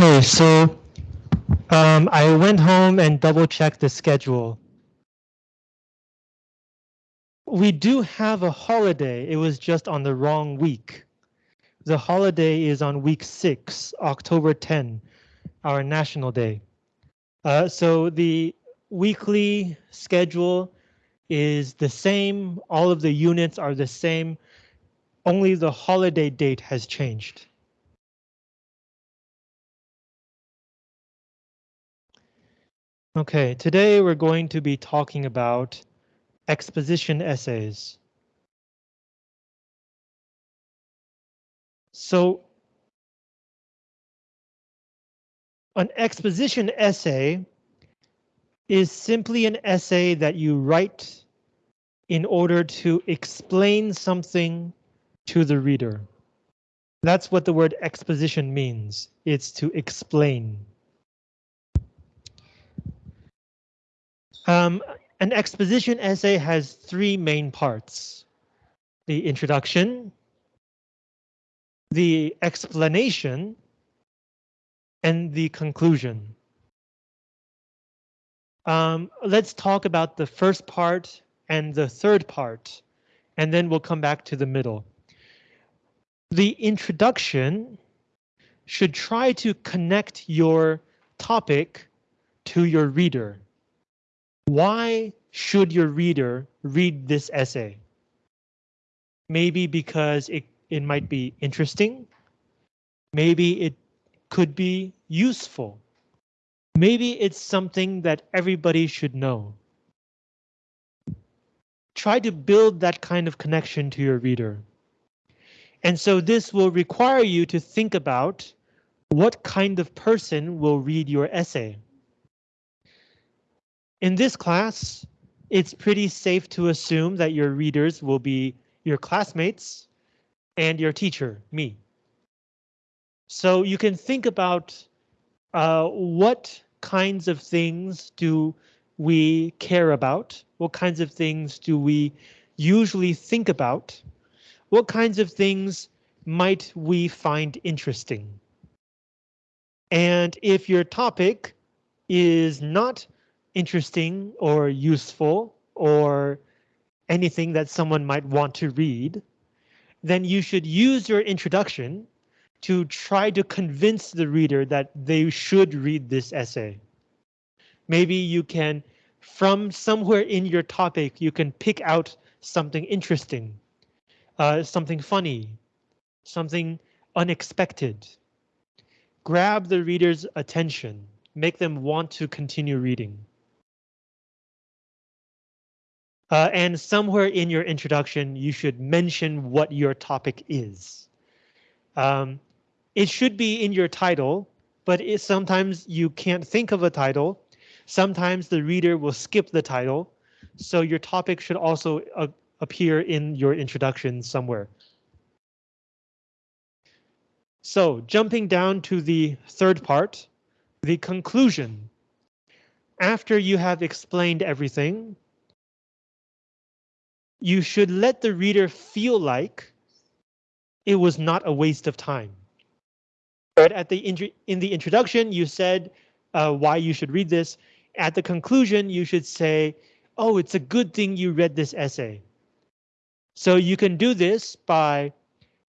Okay, so um, I went home and double checked the schedule. We do have a holiday. It was just on the wrong week. The holiday is on week six, October 10, our national day. Uh, so the weekly schedule is the same. All of the units are the same. Only the holiday date has changed. Okay, today we're going to be talking about exposition essays. So an exposition essay is simply an essay that you write in order to explain something to the reader. That's what the word exposition means. It's to explain. Um, an exposition essay has three main parts. The introduction, the explanation, and the conclusion. Um, let's talk about the first part and the third part, and then we'll come back to the middle. The introduction should try to connect your topic to your reader. Why should your reader read this essay? Maybe because it, it might be interesting. Maybe it could be useful. Maybe it's something that everybody should know. Try to build that kind of connection to your reader. And so this will require you to think about what kind of person will read your essay. In this class, it's pretty safe to assume that your readers will be your classmates and your teacher, me. So you can think about uh, what kinds of things do we care about? What kinds of things do we usually think about? What kinds of things might we find interesting? And if your topic is not interesting or useful or anything that someone might want to read, then you should use your introduction to try to convince the reader that they should read this essay. Maybe you can, from somewhere in your topic, you can pick out something interesting, uh, something funny, something unexpected. Grab the reader's attention, make them want to continue reading. Uh, and somewhere in your introduction, you should mention what your topic is. Um, it should be in your title, but it, sometimes you can't think of a title. Sometimes the reader will skip the title, so your topic should also uh, appear in your introduction somewhere. So jumping down to the third part, the conclusion. After you have explained everything, you should let the reader feel like it was not a waste of time. But at the in the introduction, you said uh, why you should read this. At the conclusion, you should say, oh, it's a good thing you read this essay. So you can do this by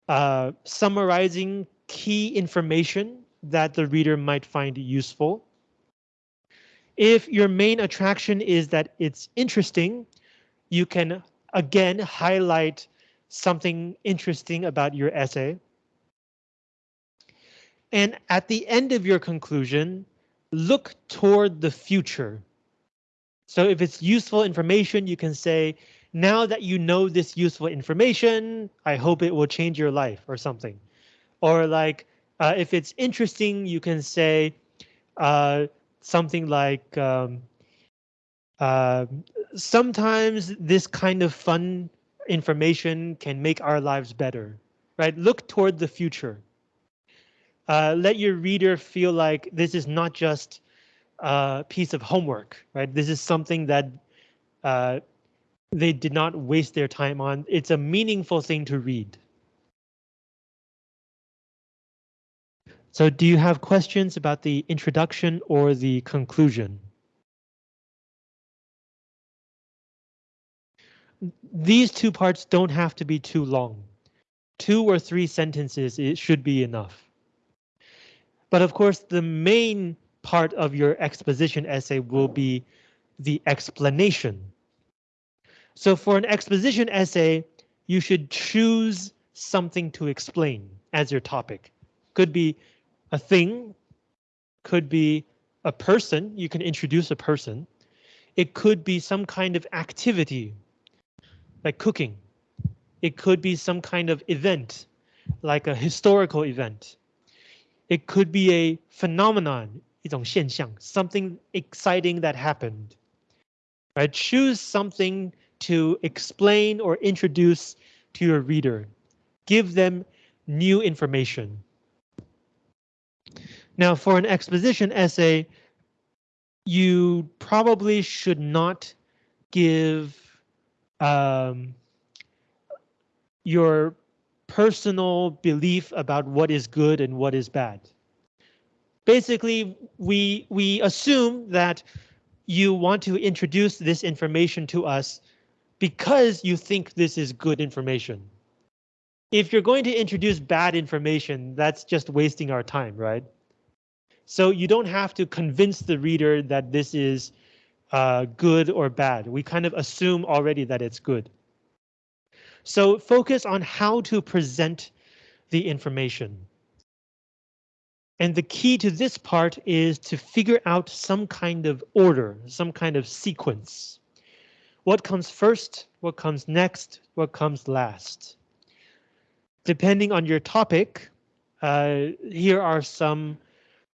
uh, summarizing key information that the reader might find useful. If your main attraction is that it's interesting, you can again highlight something interesting about your essay. And at the end of your conclusion, look toward the future. So if it's useful information, you can say, now that you know this useful information, I hope it will change your life or something. Or like, uh, if it's interesting, you can say uh, something like, um, uh, sometimes this kind of fun information can make our lives better, right? Look toward the future. Uh, let your reader feel like this is not just a piece of homework, right? This is something that uh, they did not waste their time on. It's a meaningful thing to read. So do you have questions about the introduction or the conclusion? These two parts don't have to be too long. Two or three sentences it should be enough. But of course, the main part of your exposition essay will be the explanation. So for an exposition essay, you should choose something to explain as your topic. Could be a thing, could be a person, you can introduce a person. It could be some kind of activity, like cooking. It could be some kind of event, like a historical event. It could be a phenomenon, 一种现象, something exciting that happened. Right? Choose something to explain or introduce to your reader. Give them new information. Now, for an exposition essay, you probably should not give um, your personal belief about what is good and what is bad. Basically, we we assume that you want to introduce this information to us because you think this is good information. If you're going to introduce bad information, that's just wasting our time, right? So you don't have to convince the reader that this is uh, good or bad. We kind of assume already that it's good. So focus on how to present the information. And the key to this part is to figure out some kind of order, some kind of sequence. What comes first, what comes next, what comes last. Depending on your topic, uh, here are some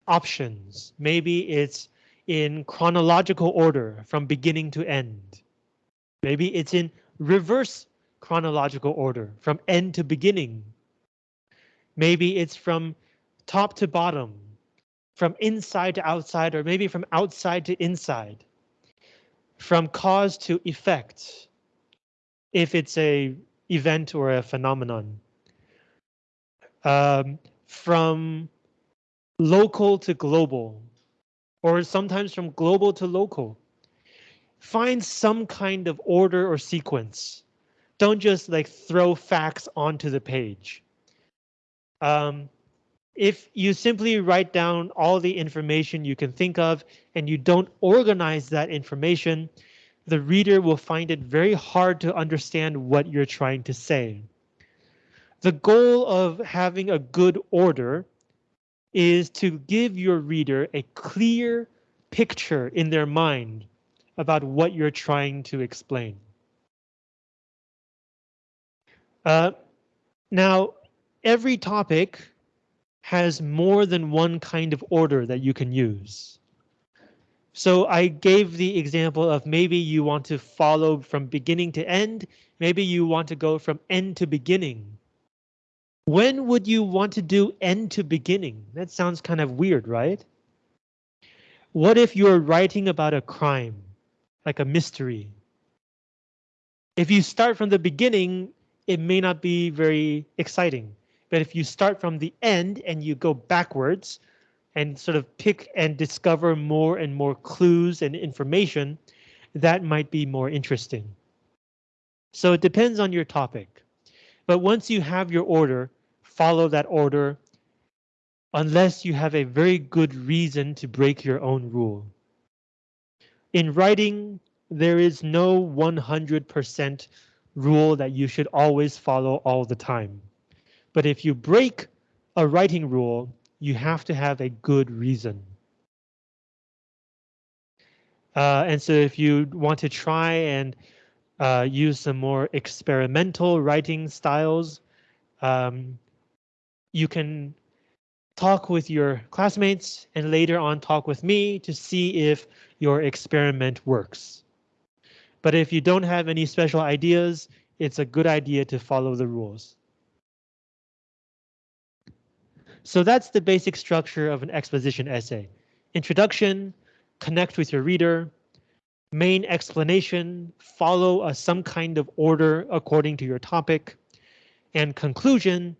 options. Maybe it's in chronological order from beginning to end. Maybe it's in reverse chronological order from end to beginning. Maybe it's from top to bottom, from inside to outside, or maybe from outside to inside from cause to effect if it's a event or a phenomenon. Um, from local to global, or sometimes from global to local. Find some kind of order or sequence. Don't just like throw facts onto the page. Um, if you simply write down all the information you can think of and you don't organize that information, the reader will find it very hard to understand what you're trying to say. The goal of having a good order is to give your reader a clear picture in their mind about what you're trying to explain. Uh, now, every topic has more than one kind of order that you can use. So I gave the example of maybe you want to follow from beginning to end. Maybe you want to go from end to beginning. When would you want to do end to beginning? That sounds kind of weird, right? What if you're writing about a crime, like a mystery? If you start from the beginning, it may not be very exciting. But if you start from the end and you go backwards and sort of pick and discover more and more clues and information, that might be more interesting. So it depends on your topic. But once you have your order, follow that order unless you have a very good reason to break your own rule. In writing, there is no 100% rule that you should always follow all the time. But if you break a writing rule, you have to have a good reason. Uh, and so if you want to try and uh, use some more experimental writing styles, um, you can talk with your classmates and later on talk with me to see if your experiment works. But if you don't have any special ideas, it's a good idea to follow the rules. So that's the basic structure of an exposition essay. Introduction, connect with your reader, main explanation, follow a, some kind of order according to your topic, and conclusion,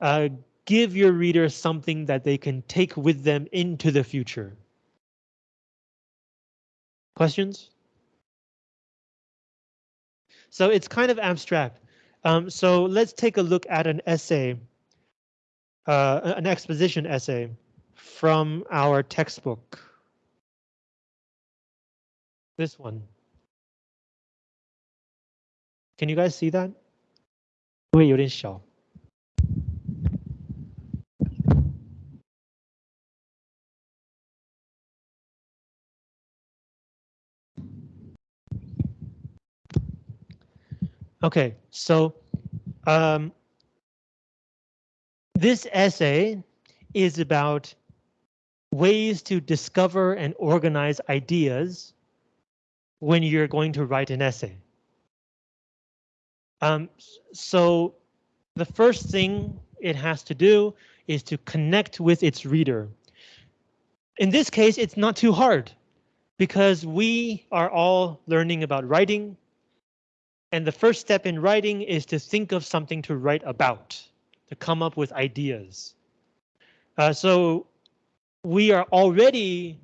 uh, give your reader something that they can take with them into the future. Questions? So it's kind of abstract. Um, so let's take a look at an essay, uh, an exposition essay from our textbook. This one. Can you guys see that? 会有点小。Okay, so um, this essay is about ways to discover and organize ideas when you're going to write an essay. Um, so the first thing it has to do is to connect with its reader. In this case, it's not too hard because we are all learning about writing and the first step in writing is to think of something to write about, to come up with ideas. Uh, so we are already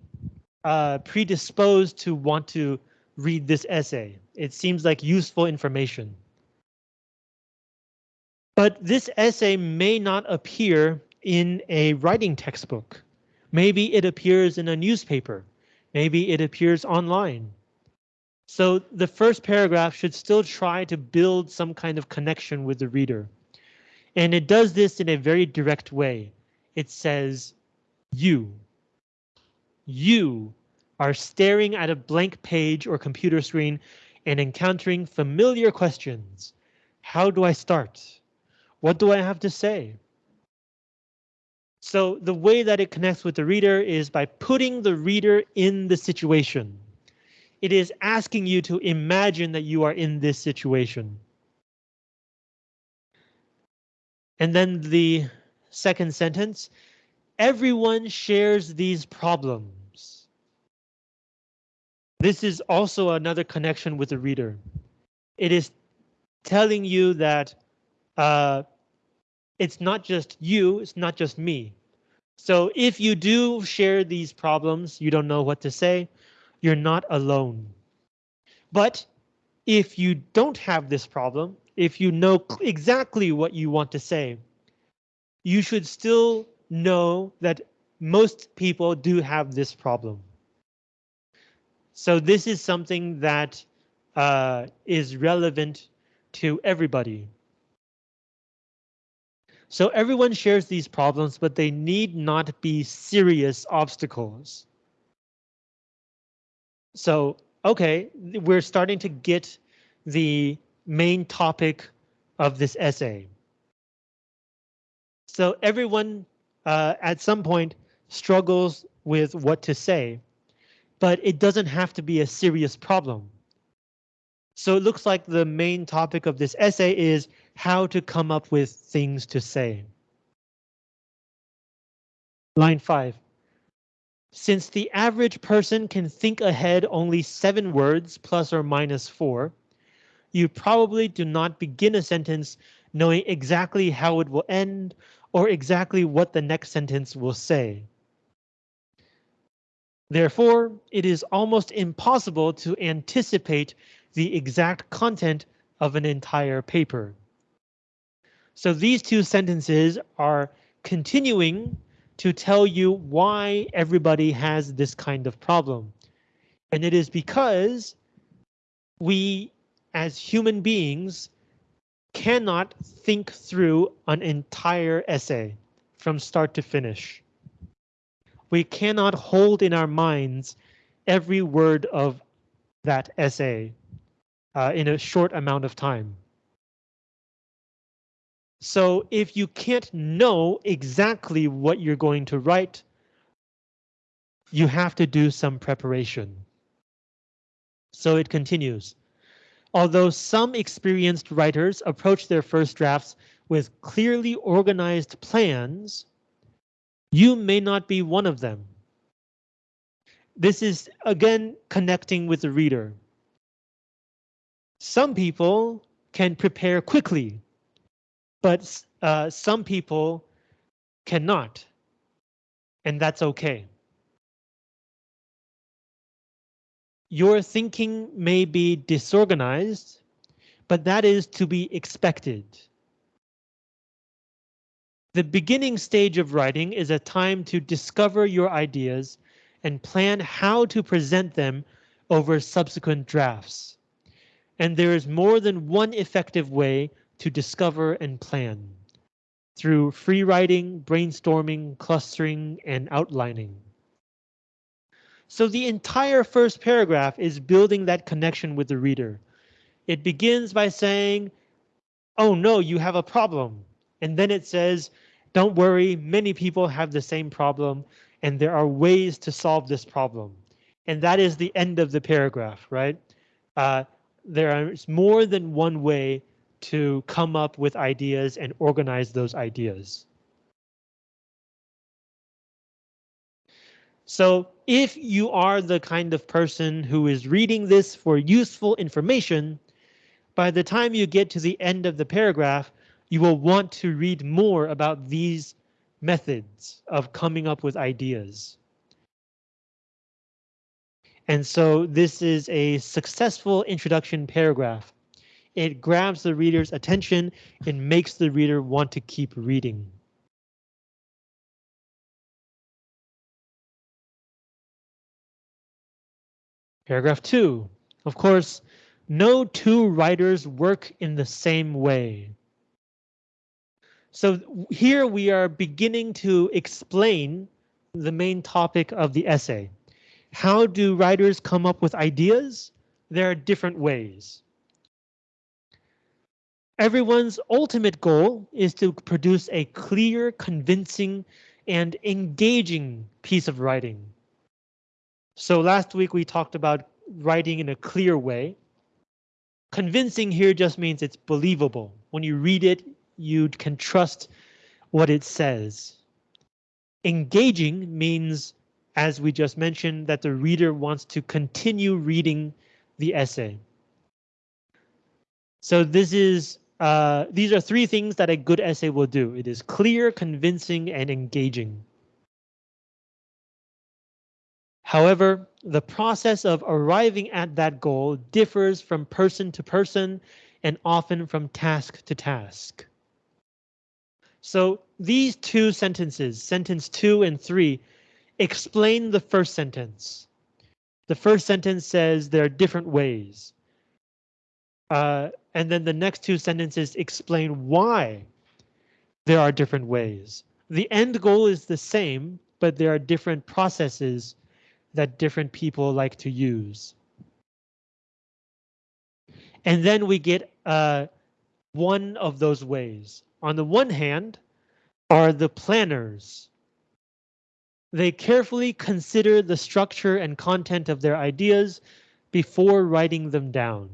uh, predisposed to want to read this essay. It seems like useful information. But this essay may not appear in a writing textbook. Maybe it appears in a newspaper. Maybe it appears online. So the first paragraph should still try to build some kind of connection with the reader. And it does this in a very direct way. It says, you. You are staring at a blank page or computer screen and encountering familiar questions. How do I start? What do I have to say? So the way that it connects with the reader is by putting the reader in the situation. It is asking you to imagine that you are in this situation. And then the second sentence, everyone shares these problems. This is also another connection with the reader. It is telling you that uh, it's not just you, it's not just me. So if you do share these problems, you don't know what to say, you're not alone. But if you don't have this problem, if you know exactly what you want to say, you should still know that most people do have this problem. So this is something that uh, is relevant to everybody. So everyone shares these problems, but they need not be serious obstacles. So, okay, we're starting to get the main topic of this essay. So everyone uh, at some point struggles with what to say, but it doesn't have to be a serious problem. So it looks like the main topic of this essay is how to come up with things to say. Line five. Since the average person can think ahead only seven words plus or minus four, you probably do not begin a sentence knowing exactly how it will end or exactly what the next sentence will say. Therefore, it is almost impossible to anticipate the exact content of an entire paper. So these two sentences are continuing to tell you why everybody has this kind of problem. And it is because we as human beings cannot think through an entire essay from start to finish. We cannot hold in our minds every word of that essay uh, in a short amount of time. So if you can't know exactly what you're going to write, you have to do some preparation. So it continues. Although some experienced writers approach their first drafts with clearly organized plans, you may not be one of them. This is again connecting with the reader. Some people can prepare quickly but uh, some people cannot. And that's okay. Your thinking may be disorganized, but that is to be expected. The beginning stage of writing is a time to discover your ideas and plan how to present them over subsequent drafts. And there is more than one effective way to discover and plan through free writing, brainstorming, clustering, and outlining. So the entire first paragraph is building that connection with the reader. It begins by saying, oh no, you have a problem. And then it says, don't worry, many people have the same problem and there are ways to solve this problem. And that is the end of the paragraph, right? Uh, there is more than one way to come up with ideas and organize those ideas. So if you are the kind of person who is reading this for useful information, by the time you get to the end of the paragraph, you will want to read more about these methods of coming up with ideas. And so this is a successful introduction paragraph. It grabs the reader's attention and makes the reader want to keep reading. Paragraph two, of course, no two writers work in the same way. So here we are beginning to explain the main topic of the essay. How do writers come up with ideas? There are different ways. Everyone's ultimate goal is to produce a clear, convincing, and engaging piece of writing. So last week we talked about writing in a clear way. Convincing here just means it's believable. When you read it, you can trust what it says. Engaging means, as we just mentioned, that the reader wants to continue reading the essay. So this is uh, these are three things that a good essay will do. It is clear, convincing, and engaging. However, the process of arriving at that goal differs from person to person and often from task to task. So these two sentences, sentence two and three, explain the first sentence. The first sentence says there are different ways. Uh, and then the next two sentences explain why there are different ways. The end goal is the same, but there are different processes that different people like to use. And then we get uh, one of those ways. On the one hand are the planners. They carefully consider the structure and content of their ideas before writing them down.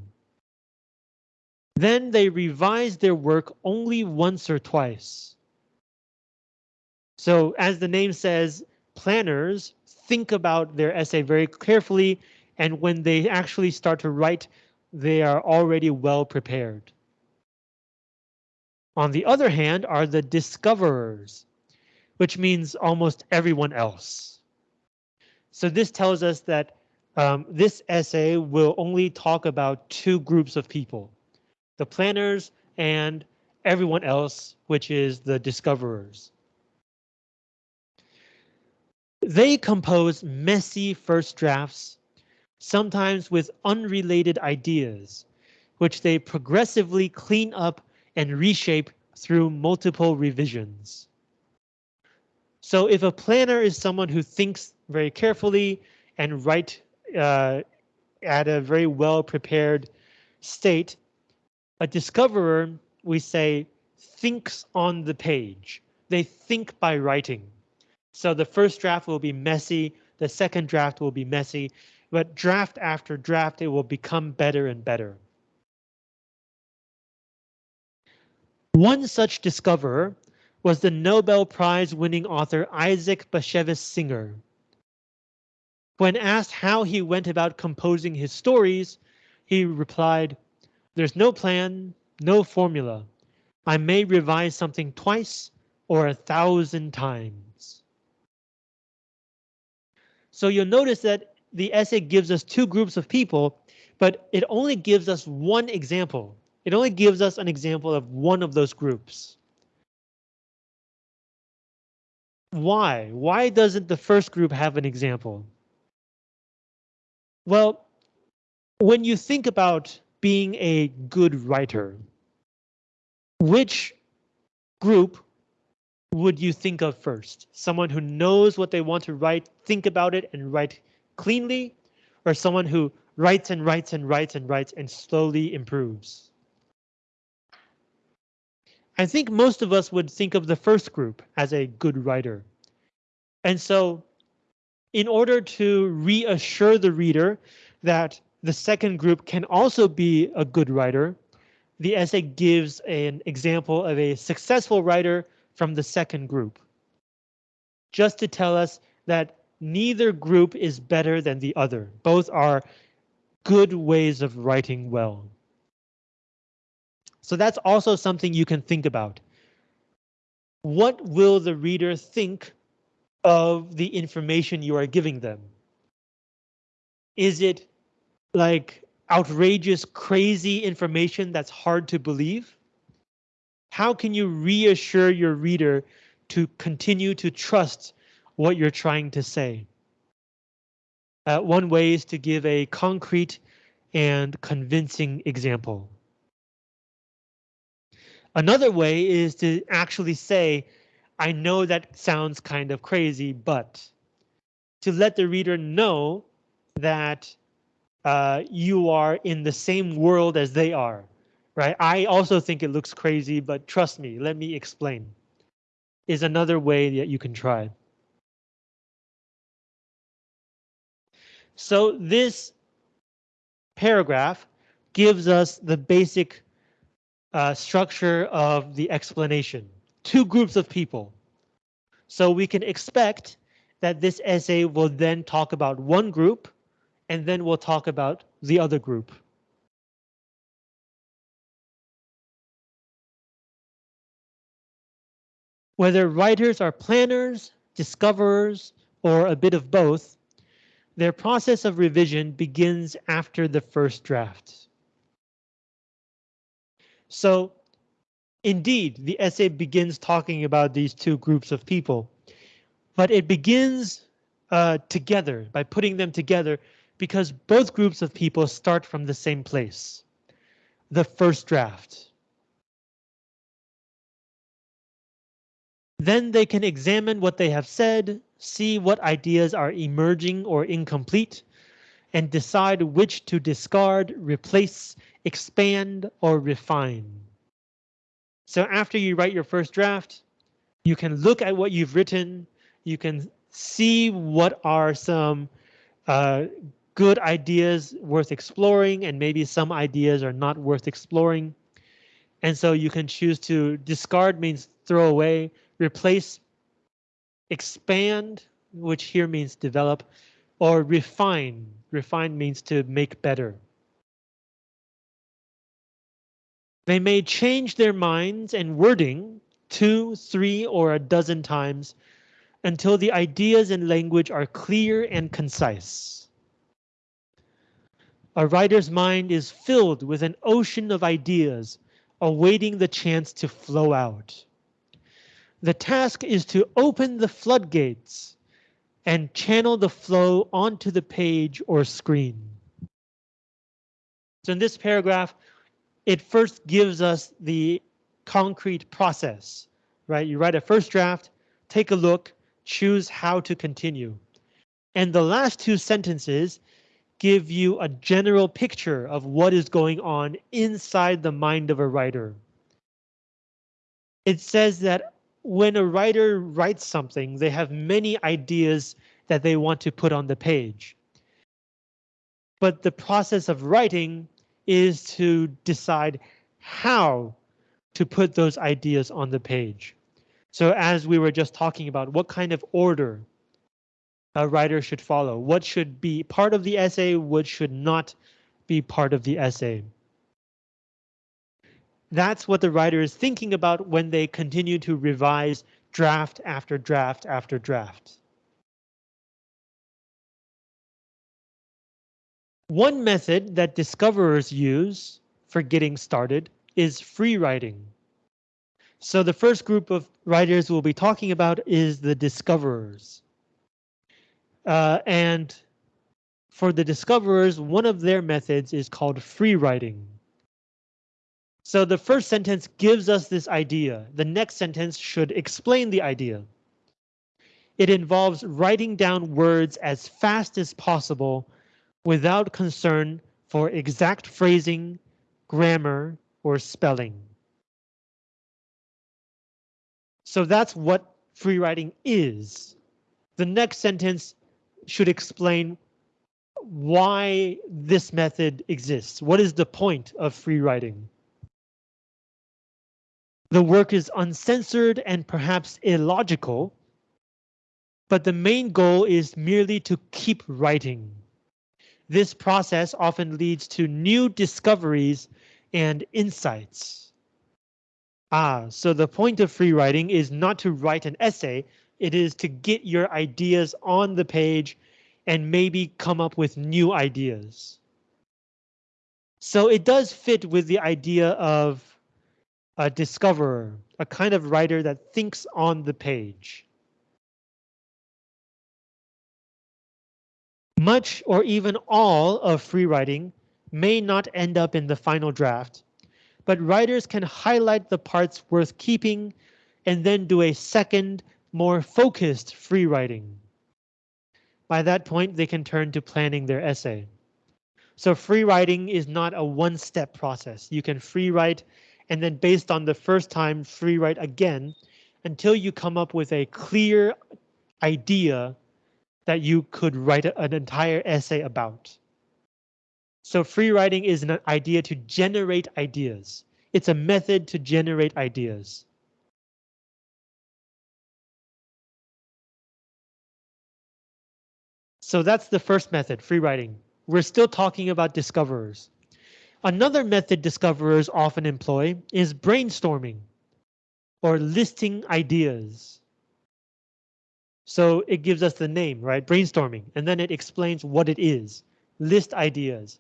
Then they revise their work only once or twice. So as the name says, planners think about their essay very carefully and when they actually start to write, they are already well prepared. On the other hand are the discoverers, which means almost everyone else. So this tells us that um, this essay will only talk about two groups of people, the planners and everyone else, which is the discoverers. They compose messy first drafts, sometimes with unrelated ideas, which they progressively clean up and reshape through multiple revisions. So if a planner is someone who thinks very carefully and write uh, at a very well prepared state, a discoverer, we say, thinks on the page. They think by writing. So the first draft will be messy, the second draft will be messy, but draft after draft, it will become better and better. One such discoverer was the Nobel Prize winning author Isaac Bashevis Singer. When asked how he went about composing his stories, he replied, there's no plan, no formula. I may revise something twice or a thousand times. So you'll notice that the essay gives us two groups of people, but it only gives us one example. It only gives us an example of one of those groups. Why? Why doesn't the first group have an example? Well, when you think about being a good writer, which group would you think of first? Someone who knows what they want to write, think about it and write cleanly, or someone who writes and writes and writes and writes and slowly improves? I think most of us would think of the first group as a good writer. And so in order to reassure the reader that the second group can also be a good writer, the essay gives an example of a successful writer from the second group. Just to tell us that neither group is better than the other. Both are good ways of writing well. So that's also something you can think about. What will the reader think of the information you are giving them? Is it like outrageous, crazy information that's hard to believe? How can you reassure your reader to continue to trust what you're trying to say? Uh, one way is to give a concrete and convincing example. Another way is to actually say, I know that sounds kind of crazy, but to let the reader know that uh, you are in the same world as they are, right? I also think it looks crazy, but trust me, let me explain, is another way that you can try. So this paragraph gives us the basic uh, structure of the explanation. Two groups of people. So we can expect that this essay will then talk about one group and then we'll talk about the other group. Whether writers are planners, discoverers, or a bit of both, their process of revision begins after the first draft. So indeed, the essay begins talking about these two groups of people, but it begins uh, together by putting them together because both groups of people start from the same place, the first draft. Then they can examine what they have said, see what ideas are emerging or incomplete, and decide which to discard, replace, expand, or refine. So after you write your first draft, you can look at what you've written, you can see what are some uh, good ideas worth exploring and maybe some ideas are not worth exploring. And so you can choose to discard means throw away, replace, expand, which here means develop, or refine. Refine means to make better. They may change their minds and wording two, three, or a dozen times until the ideas and language are clear and concise. A writer's mind is filled with an ocean of ideas awaiting the chance to flow out. The task is to open the floodgates and channel the flow onto the page or screen. So in this paragraph, it first gives us the concrete process, right? You write a first draft, take a look, choose how to continue. And the last two sentences give you a general picture of what is going on inside the mind of a writer. It says that when a writer writes something, they have many ideas that they want to put on the page. But the process of writing is to decide how to put those ideas on the page. So as we were just talking about, what kind of order a writer should follow, what should be part of the essay, what should not be part of the essay. That's what the writer is thinking about when they continue to revise draft after draft after draft. One method that discoverers use for getting started is free writing. So the first group of writers we'll be talking about is the discoverers. Uh, and for the discoverers, one of their methods is called free writing. So the first sentence gives us this idea. The next sentence should explain the idea. It involves writing down words as fast as possible without concern for exact phrasing, grammar, or spelling. So that's what free writing is. The next sentence should explain why this method exists. What is the point of free writing? The work is uncensored and perhaps illogical, but the main goal is merely to keep writing. This process often leads to new discoveries and insights. Ah, so the point of free writing is not to write an essay, it is to get your ideas on the page and maybe come up with new ideas. So it does fit with the idea of a discoverer, a kind of writer that thinks on the page. Much or even all of free writing may not end up in the final draft, but writers can highlight the parts worth keeping and then do a second, more focused free writing. By that point, they can turn to planning their essay. So free writing is not a one-step process. You can free write and then based on the first time free write again until you come up with a clear idea that you could write an entire essay about. So free writing is an idea to generate ideas. It's a method to generate ideas. So that's the first method, free writing. We're still talking about discoverers. Another method discoverers often employ is brainstorming or listing ideas. So it gives us the name, right? Brainstorming, and then it explains what it is. List ideas.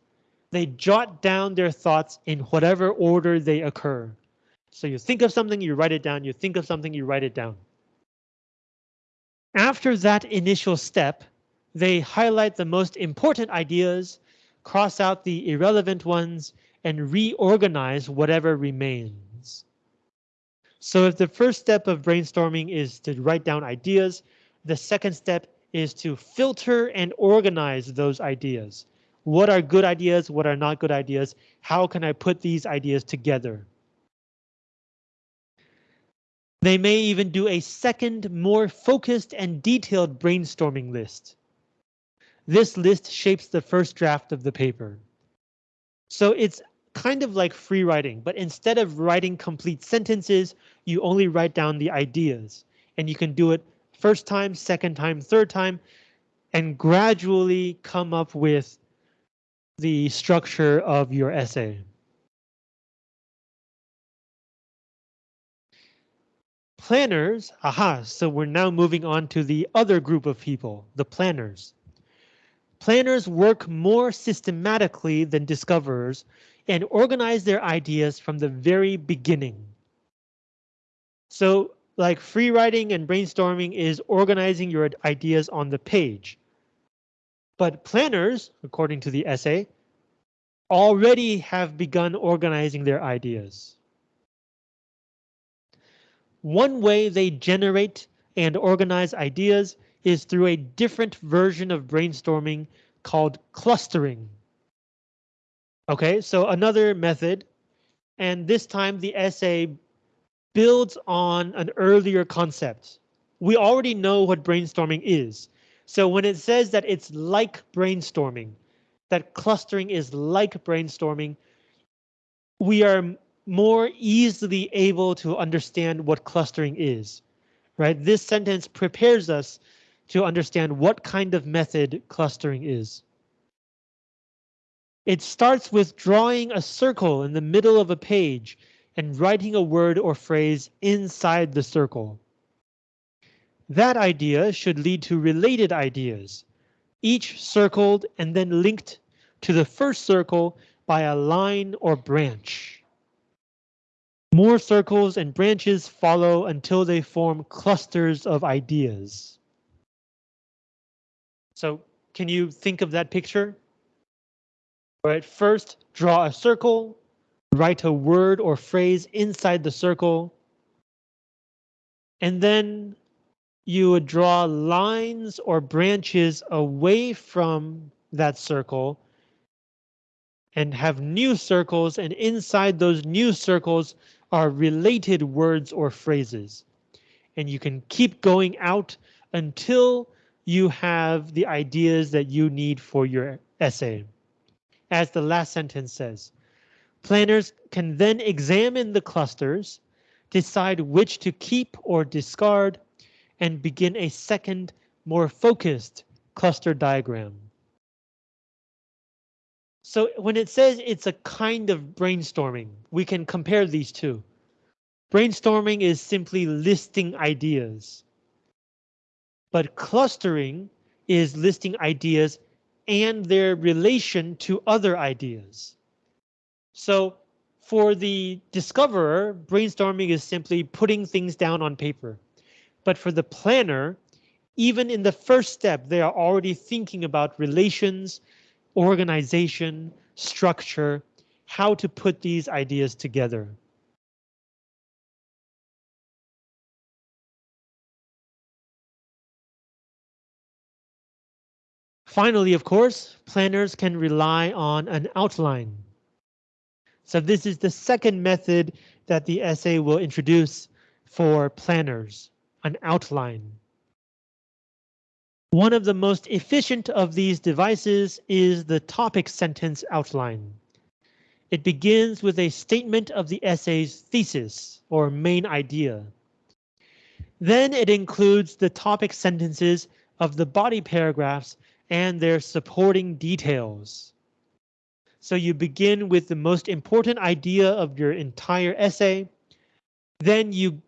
They jot down their thoughts in whatever order they occur. So you think of something, you write it down. You think of something, you write it down. After that initial step, they highlight the most important ideas, cross out the irrelevant ones, and reorganize whatever remains. So if the first step of brainstorming is to write down ideas, the second step is to filter and organize those ideas. What are good ideas? What are not good ideas? How can I put these ideas together? They may even do a second, more focused and detailed brainstorming list. This list shapes the first draft of the paper. So it's kind of like free writing, but instead of writing complete sentences, you only write down the ideas and you can do it first time, second time, third time, and gradually come up with the structure of your essay. Planners, aha, so we're now moving on to the other group of people, the planners. Planners work more systematically than discoverers and organize their ideas from the very beginning. So like free writing and brainstorming is organizing your ideas on the page. But planners, according to the essay, already have begun organizing their ideas. One way they generate and organize ideas is through a different version of brainstorming called clustering. Okay, so another method, and this time the essay builds on an earlier concept. We already know what brainstorming is. So when it says that it's like brainstorming, that clustering is like brainstorming, we are more easily able to understand what clustering is, right? This sentence prepares us to understand what kind of method clustering is. It starts with drawing a circle in the middle of a page and writing a word or phrase inside the circle. That idea should lead to related ideas, each circled and then linked to the first circle by a line or branch. More circles and branches follow until they form clusters of ideas. So can you think of that picture? Right, first draw a circle, write a word or phrase inside the circle, and then you would draw lines or branches away from that circle and have new circles and inside those new circles are related words or phrases. And you can keep going out until you have the ideas that you need for your essay. As the last sentence says, planners can then examine the clusters, decide which to keep or discard, and begin a second, more focused cluster diagram. So when it says it's a kind of brainstorming, we can compare these two. Brainstorming is simply listing ideas. But clustering is listing ideas and their relation to other ideas. So for the discoverer, brainstorming is simply putting things down on paper. But for the planner, even in the first step, they are already thinking about relations organization, structure, how to put these ideas together. Finally, of course, planners can rely on an outline. So this is the second method that the essay will introduce for planners, an outline. One of the most efficient of these devices is the topic sentence outline. It begins with a statement of the essay's thesis or main idea. Then it includes the topic sentences of the body paragraphs and their supporting details. So you begin with the most important idea of your entire essay. Then you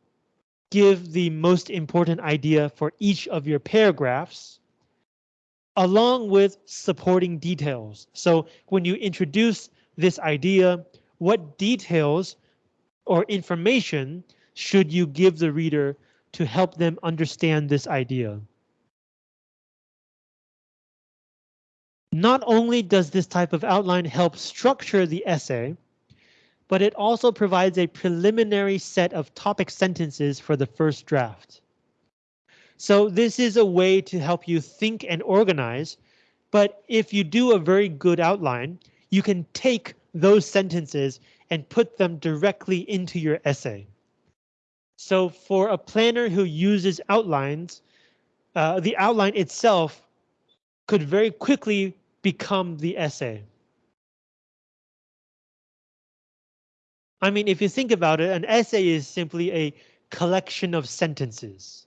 give the most important idea for each of your paragraphs along with supporting details. So when you introduce this idea, what details or information should you give the reader to help them understand this idea? Not only does this type of outline help structure the essay, but it also provides a preliminary set of topic sentences for the first draft. So this is a way to help you think and organize. But if you do a very good outline, you can take those sentences and put them directly into your essay. So for a planner who uses outlines, uh, the outline itself could very quickly become the essay. I mean, if you think about it, an essay is simply a collection of sentences.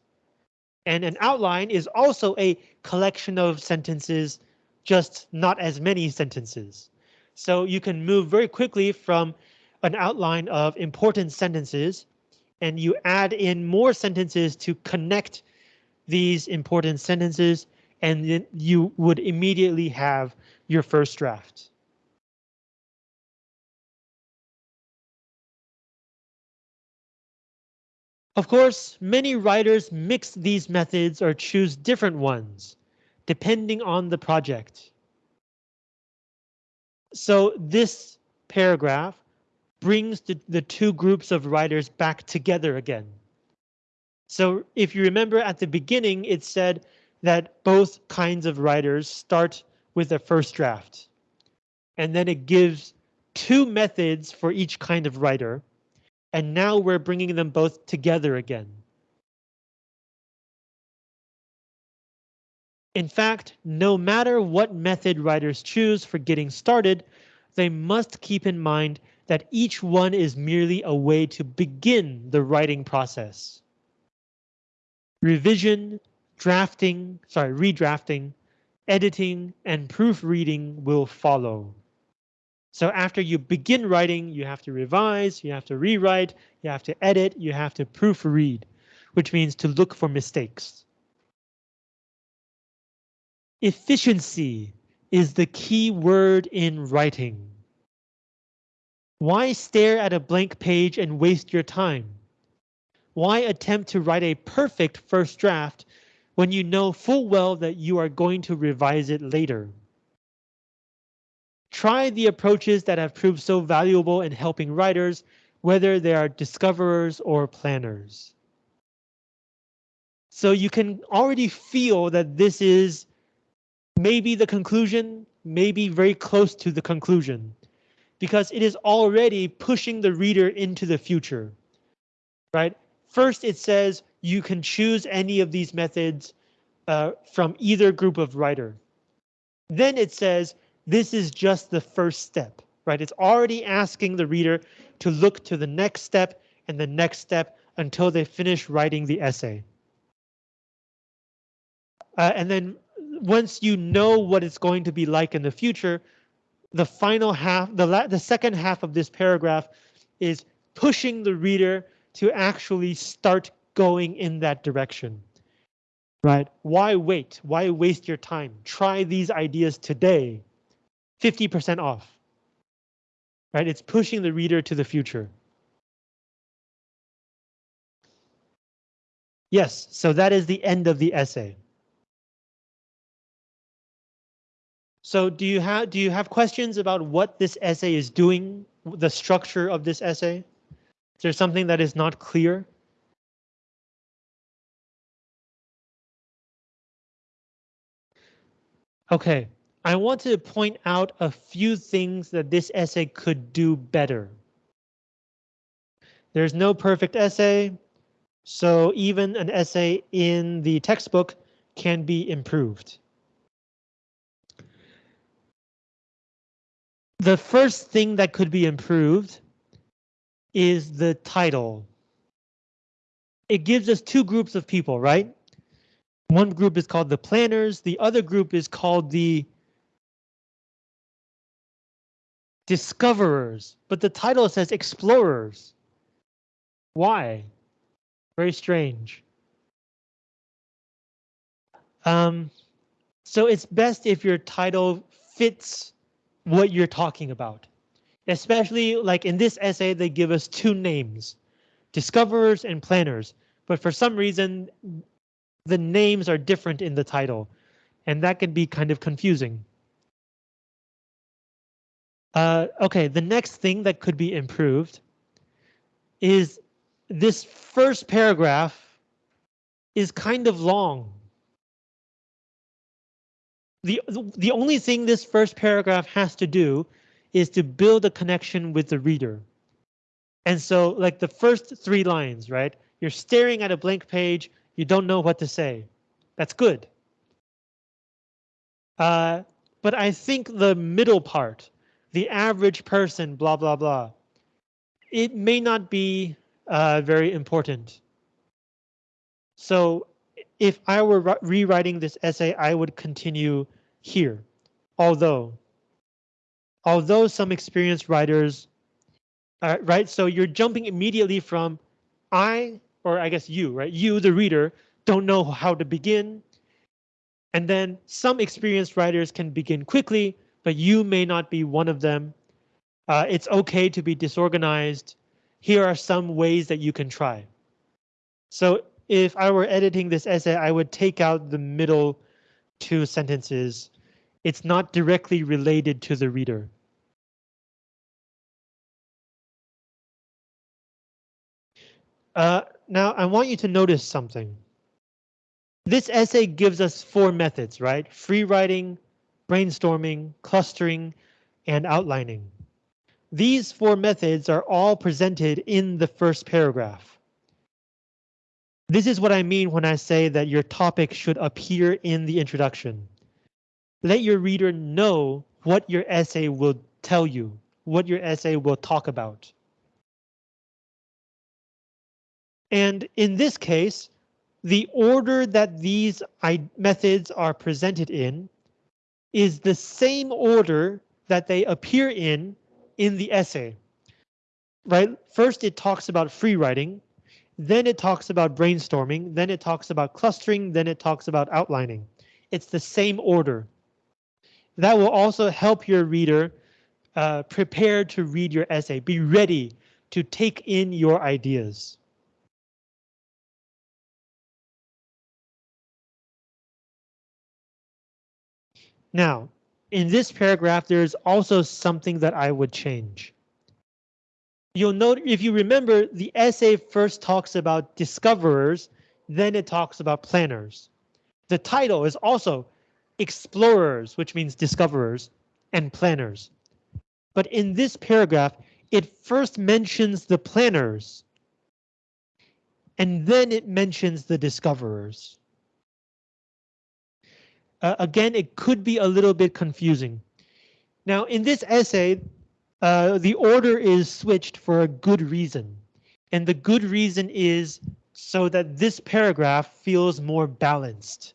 And an outline is also a collection of sentences, just not as many sentences. So you can move very quickly from an outline of important sentences and you add in more sentences to connect these important sentences and then you would immediately have your first draft. Of course, many writers mix these methods or choose different ones, depending on the project. So this paragraph brings the, the two groups of writers back together again. So if you remember at the beginning, it said that both kinds of writers start with a first draft. And then it gives two methods for each kind of writer and now we're bringing them both together again. In fact, no matter what method writers choose for getting started, they must keep in mind that each one is merely a way to begin the writing process. Revision, drafting, sorry, redrafting, editing, and proofreading will follow. So after you begin writing, you have to revise, you have to rewrite, you have to edit, you have to proofread. which means to look for mistakes. Efficiency is the key word in writing. Why stare at a blank page and waste your time? Why attempt to write a perfect first draft when you know full well that you are going to revise it later? Try the approaches that have proved so valuable in helping writers, whether they are discoverers or planners. So you can already feel that this is maybe the conclusion, maybe very close to the conclusion, because it is already pushing the reader into the future, right? First, it says you can choose any of these methods uh, from either group of writer. Then it says this is just the first step, right? It's already asking the reader to look to the next step and the next step until they finish writing the essay. Uh, and then once you know what it's going to be like in the future, the final half, the, the second half of this paragraph is pushing the reader to actually start going in that direction. Right? Why wait? Why waste your time? Try these ideas today. 50% off. Right? It's pushing the reader to the future. Yes, so that is the end of the essay. So do you have do you have questions about what this essay is doing, the structure of this essay? Is there something that is not clear? Okay, I want to point out a few things that this essay could do better. There's no perfect essay, so even an essay in the textbook can be improved. The first thing that could be improved is the title. It gives us two groups of people, right? One group is called the planners, the other group is called the discoverers, but the title says explorers. Why? Very strange. Um, so it's best if your title fits what you're talking about. Especially like in this essay, they give us two names, discoverers and planners. But for some reason, the names are different in the title, and that can be kind of confusing. Uh, okay, the next thing that could be improved is this first paragraph is kind of long the the only thing this first paragraph has to do is to build a connection with the reader. And so like the first three lines, right? You're staring at a blank page. You don't know what to say. That's good. Uh, but I think the middle part, the average person, blah, blah, blah, it may not be uh, very important. So if I were rewriting this essay, I would continue here. Although, although some experienced writers, uh, right? So you're jumping immediately from I, or I guess you, right? You, the reader, don't know how to begin. And then some experienced writers can begin quickly, but you may not be one of them. Uh, it's okay to be disorganized. Here are some ways that you can try. So if I were editing this essay, I would take out the middle two sentences. It's not directly related to the reader. Uh, now, I want you to notice something. This essay gives us four methods, right? Free writing, brainstorming, clustering, and outlining. These four methods are all presented in the first paragraph. This is what I mean when I say that your topic should appear in the introduction. Let your reader know what your essay will tell you, what your essay will talk about. And in this case, the order that these methods are presented in is the same order that they appear in in the essay. Right? First, it talks about free writing, then it talks about brainstorming, then it talks about clustering, then it talks about outlining. It's the same order. That will also help your reader uh, prepare to read your essay, be ready to take in your ideas. Now, in this paragraph, there's also something that I would change. You'll note, if you remember, the essay first talks about discoverers, then it talks about planners. The title is also explorers, which means discoverers, and planners. But in this paragraph, it first mentions the planners, and then it mentions the discoverers. Uh, again, it could be a little bit confusing. Now, in this essay, uh, the order is switched for a good reason. And the good reason is so that this paragraph feels more balanced.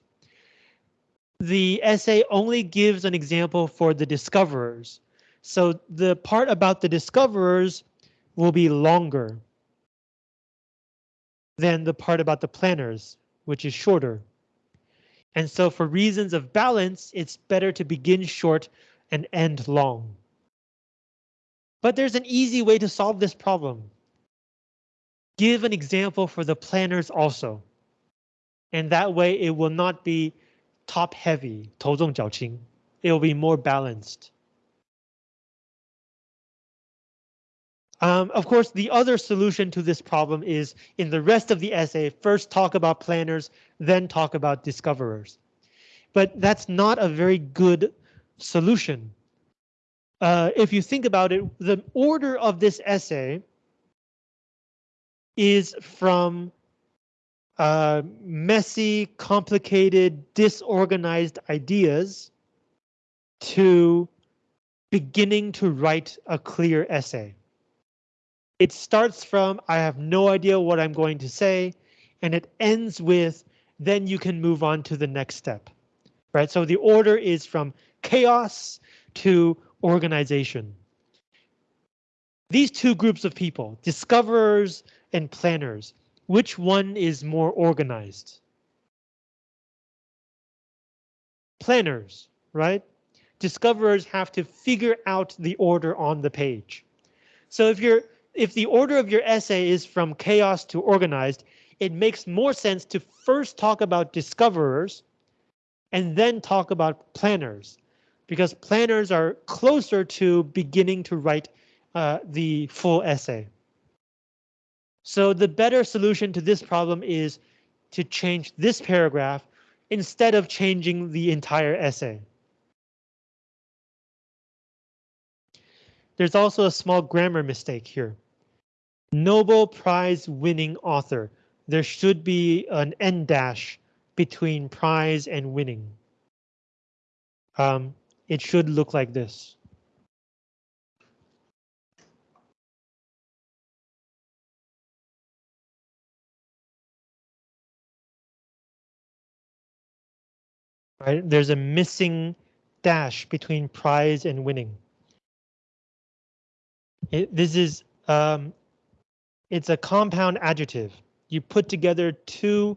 The essay only gives an example for the discoverers. So the part about the discoverers will be longer than the part about the planners, which is shorter. And so for reasons of balance, it's better to begin short and end long. But there's an easy way to solve this problem. Give an example for the planners also. And that way it will not be top heavy, 头重脚轻. It will be more balanced. Um, of course, the other solution to this problem is in the rest of the essay, first talk about planners, then talk about discoverers. But that's not a very good solution. Uh, if you think about it, the order of this essay is from uh, messy, complicated, disorganized ideas to beginning to write a clear essay. It starts from I have no idea what I'm going to say, and it ends with then you can move on to the next step. Right, so the order is from chaos to organization. These two groups of people, discoverers and planners, which one is more organized? Planners, right? Discoverers have to figure out the order on the page. So if you're if the order of your essay is from chaos to organized, it makes more sense to first talk about discoverers and then talk about planners because planners are closer to beginning to write uh, the full essay. So the better solution to this problem is to change this paragraph instead of changing the entire essay. There's also a small grammar mistake here. Nobel Prize winning author. There should be an N dash between prize and winning. Um, it should look like this. Right, there's a missing dash between prize and winning. It, this is um, it's a compound adjective. You put together two,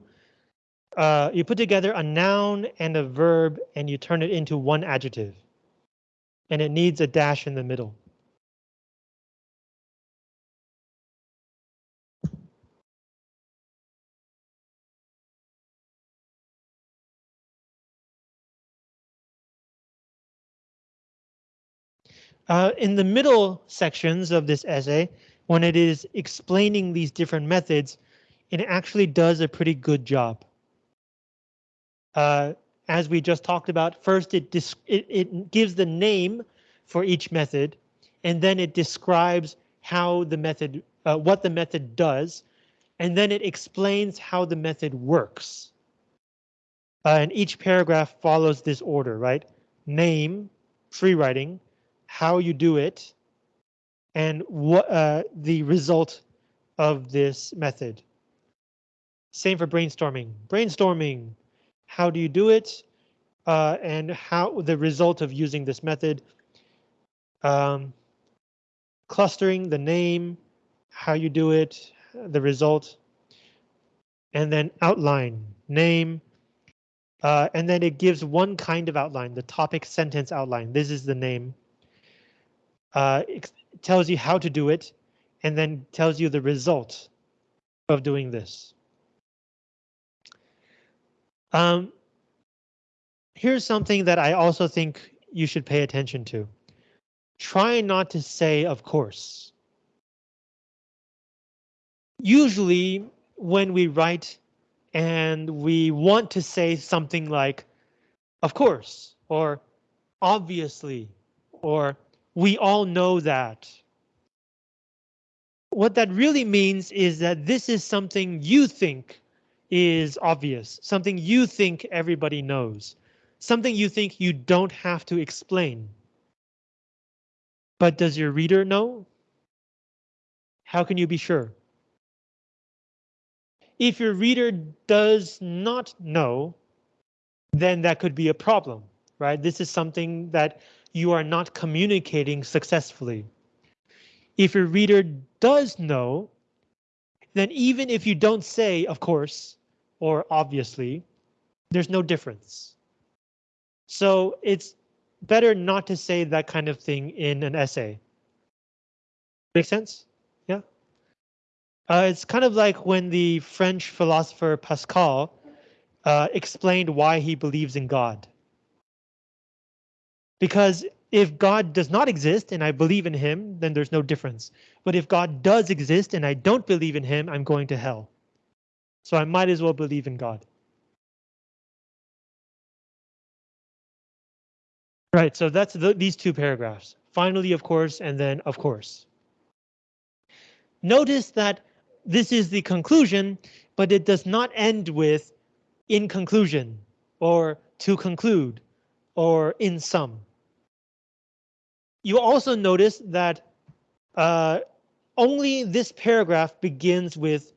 uh, you put together a noun and a verb and you turn it into one adjective. And it needs a dash in the middle. Uh, in the middle sections of this essay, when it is explaining these different methods, it actually does a pretty good job. Uh, as we just talked about, first it, it, it gives the name for each method, and then it describes how the method, uh, what the method does, and then it explains how the method works. Uh, and each paragraph follows this order, right? Name, free writing, how you do it, and what uh, the result of this method. Same for brainstorming. Brainstorming, how do you do it? Uh, and how the result of using this method. Um, clustering, the name, how you do it, the result. and then outline, name, uh, and then it gives one kind of outline, the topic sentence outline. This is the name. Uh, it tells you how to do it, and then tells you the result of doing this. Um, here's something that I also think you should pay attention to. Try not to say, of course. Usually when we write and we want to say something like, of course, or obviously, or we all know that. What that really means is that this is something you think is obvious, something you think everybody knows, something you think you don't have to explain. But does your reader know? How can you be sure? If your reader does not know, then that could be a problem, right? This is something that you are not communicating successfully. If your reader does know, then even if you don't say, of course, or obviously, there's no difference. So it's better not to say that kind of thing in an essay. Make sense? Uh, it's kind of like when the French philosopher Pascal uh, explained why he believes in God. Because if God does not exist and I believe in him, then there's no difference. But if God does exist and I don't believe in him, I'm going to hell. So I might as well believe in God. Right, so that's the, these two paragraphs. Finally, of course, and then of course. Notice that this is the conclusion, but it does not end with in conclusion or to conclude or in sum. You also notice that uh, only this paragraph begins with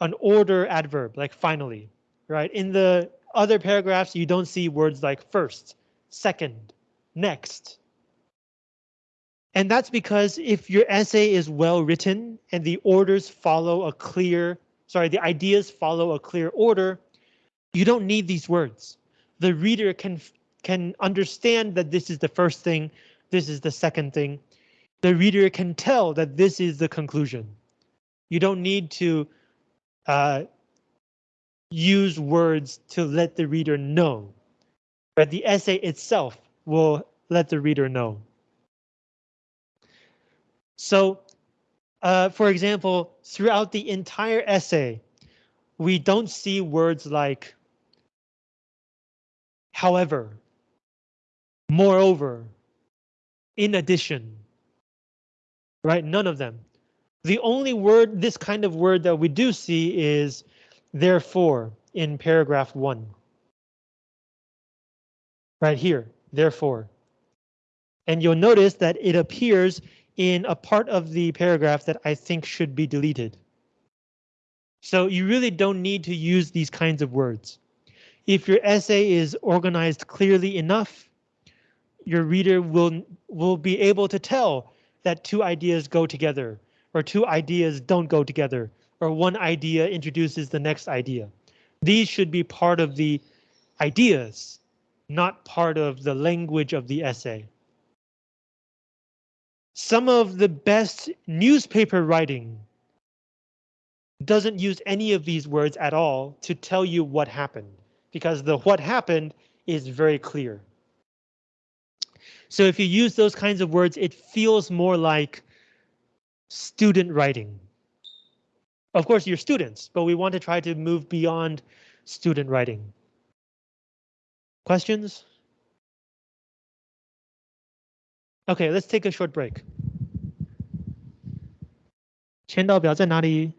an order adverb, like finally, right? In the other paragraphs, you don't see words like first, second, next, and that's because if your essay is well written and the orders follow a clear, sorry, the ideas follow a clear order, you don't need these words. The reader can can understand that this is the first thing, this is the second thing. The reader can tell that this is the conclusion. You don't need to uh, use words to let the reader know, but the essay itself will let the reader know. So, uh, for example, throughout the entire essay, we don't see words like however, moreover, in addition, right? None of them. The only word, this kind of word that we do see is therefore in paragraph one. Right here, therefore. And you'll notice that it appears in a part of the paragraph that I think should be deleted. So you really don't need to use these kinds of words. If your essay is organized clearly enough, your reader will, will be able to tell that two ideas go together, or two ideas don't go together, or one idea introduces the next idea. These should be part of the ideas, not part of the language of the essay. Some of the best newspaper writing doesn't use any of these words at all to tell you what happened because the what happened is very clear. So if you use those kinds of words, it feels more like student writing. Of course, you're students, but we want to try to move beyond student writing. Questions? Okay, let's take a short break. 签到表在哪里？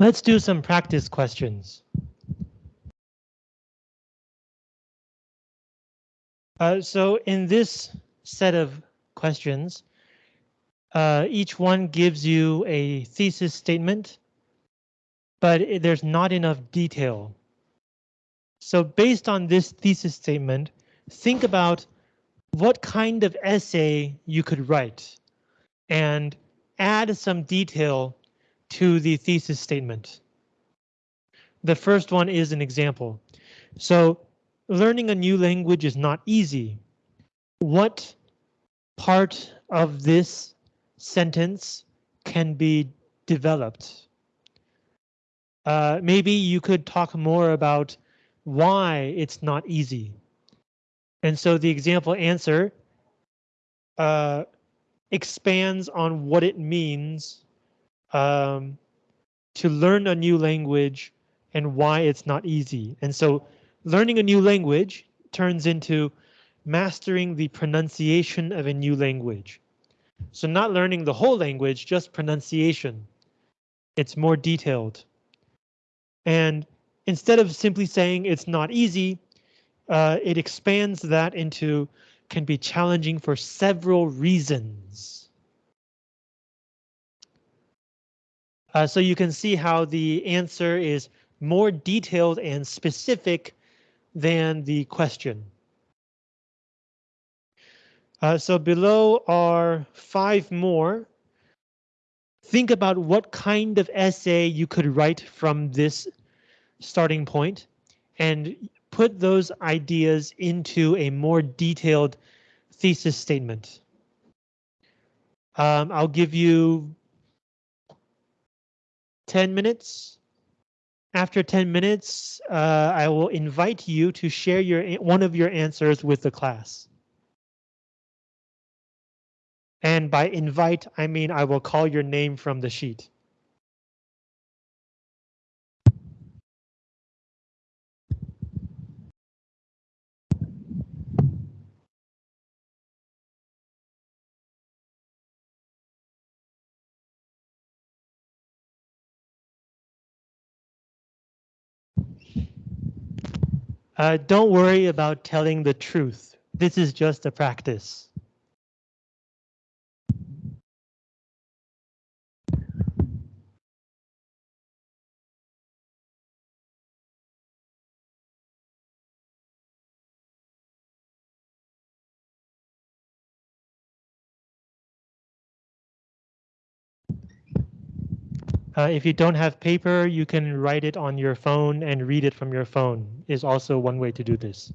Let's do some practice questions. Uh, so in this set of questions, uh, each one gives you a thesis statement, but there's not enough detail. So based on this thesis statement, think about what kind of essay you could write and add some detail to the thesis statement. The first one is an example. So learning a new language is not easy. What part of this sentence can be developed? Uh, maybe you could talk more about why it's not easy. And so the example answer uh, expands on what it means um, to learn a new language and why it's not easy. And so learning a new language turns into mastering the pronunciation of a new language. So not learning the whole language, just pronunciation. It's more detailed. And instead of simply saying it's not easy, uh, it expands that into can be challenging for several reasons. Uh, so you can see how the answer is more detailed and specific than the question. Uh, so below are five more. Think about what kind of essay you could write from this starting point and put those ideas into a more detailed thesis statement. Um, I'll give you 10 minutes. After 10 minutes, uh, I will invite you to share your one of your answers with the class. And by invite, I mean I will call your name from the sheet. Uh, don't worry about telling the truth. This is just a practice. Uh, if you don't have paper, you can write it on your phone and read it from your phone is also one way to do this.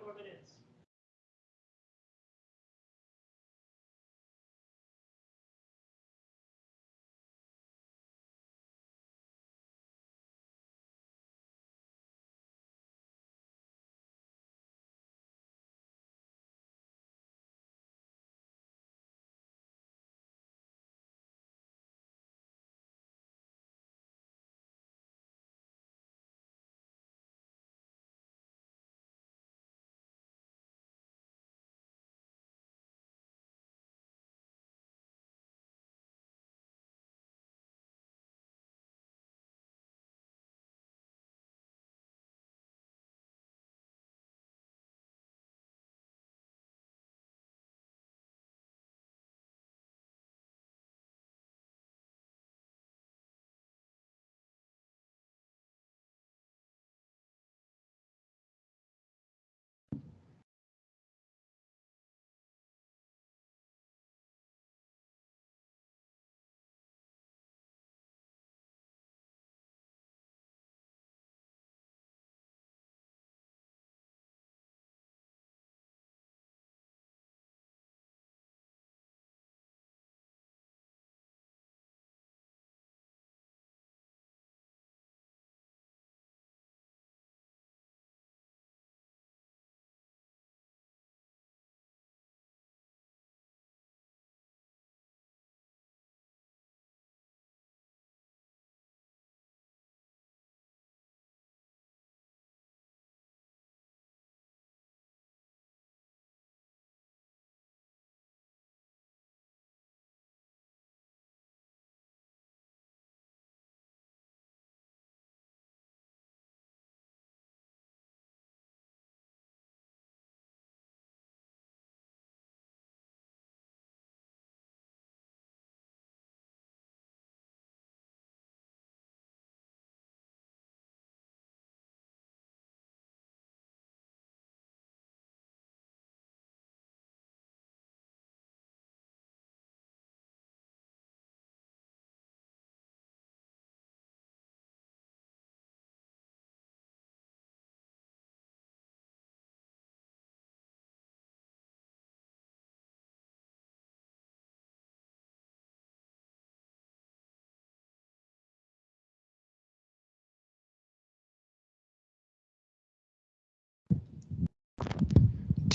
More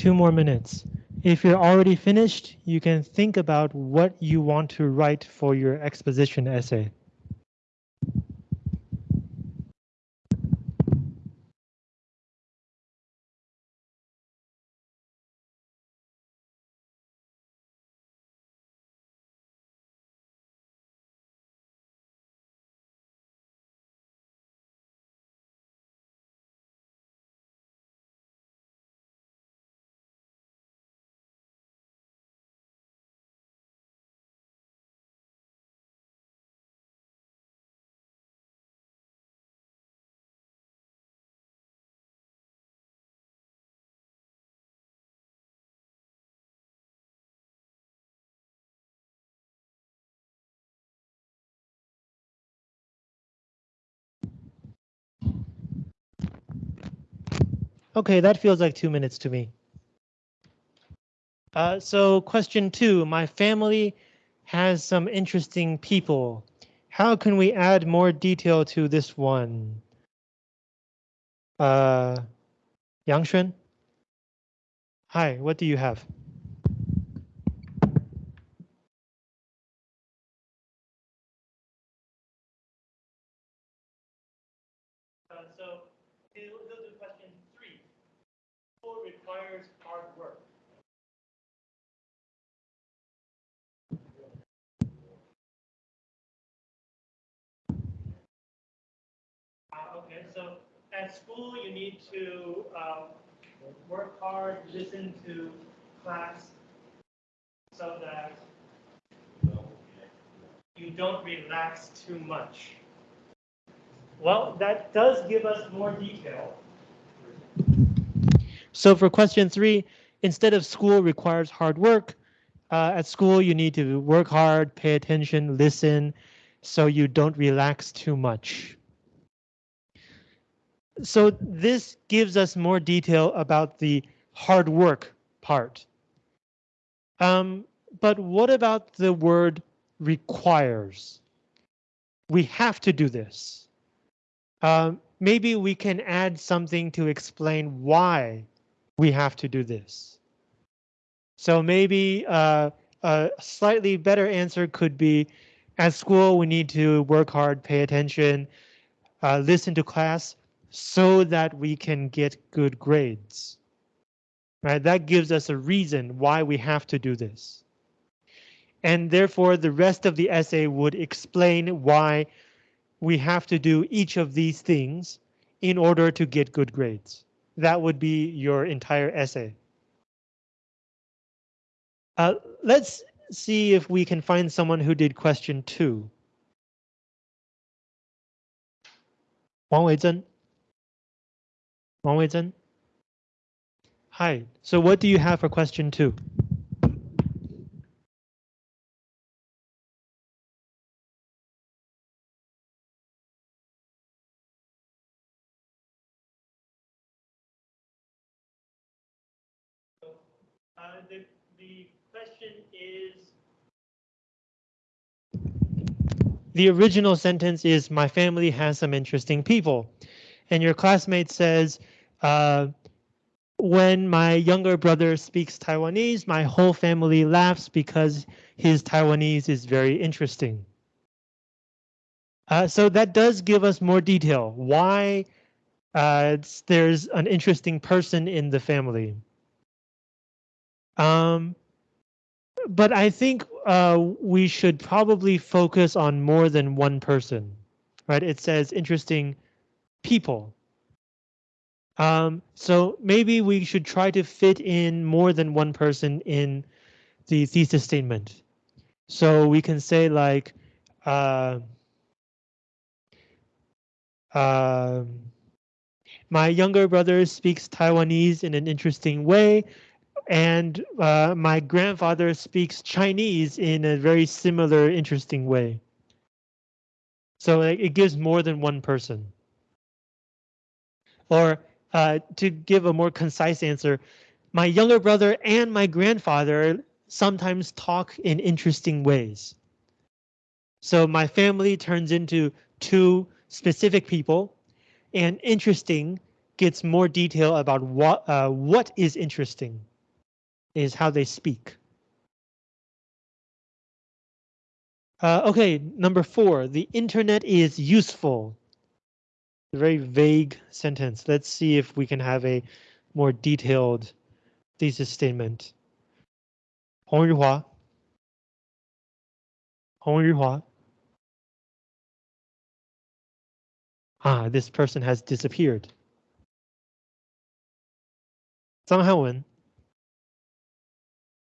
Two more minutes. If you're already finished, you can think about what you want to write for your exposition essay. Okay, that feels like two minutes to me. Uh, so question two, my family has some interesting people. How can we add more detail to this one? Uh, Yang? Hi, what do you have? Uh, so he'll, he'll do question three. School requires hard work. Uh, okay, so at school you need to um, work hard, listen to class, so that you don't relax too much. Well, that does give us more detail. So for question three, instead of school requires hard work, uh, at school you need to work hard, pay attention, listen, so you don't relax too much. So this gives us more detail about the hard work part. Um, but what about the word requires? We have to do this. Um, maybe we can add something to explain why we have to do this. So maybe uh, a slightly better answer could be at school, we need to work hard, pay attention, uh, listen to class so that we can get good grades. Right, that gives us a reason why we have to do this. And therefore, the rest of the essay would explain why we have to do each of these things in order to get good grades. That would be your entire essay. Uh, let's see if we can find someone who did question two. Wang Weizhen. Wang Weizhen. Hi, so what do you have for question two? The, the question is the original sentence is my family has some interesting people and your classmate says uh, when my younger brother speaks Taiwanese my whole family laughs because his Taiwanese is very interesting. Uh, so that does give us more detail why uh, there's an interesting person in the family. Um, but I think uh, we should probably focus on more than one person, right? It says interesting people. Um, so maybe we should try to fit in more than one person in the thesis statement. So we can say like, uh, uh, my younger brother speaks Taiwanese in an interesting way and uh, my grandfather speaks Chinese in a very similar, interesting way. So it gives more than one person. Or uh, to give a more concise answer, my younger brother and my grandfather sometimes talk in interesting ways. So my family turns into two specific people and interesting gets more detail about what uh, what is interesting is how they speak. Uh, okay, number four, the internet is useful. Very vague sentence. Let's see if we can have a more detailed thesis statement. Hong Yuhua. Hong Yuhua. Ah, this person has disappeared. Zhang Hanwen.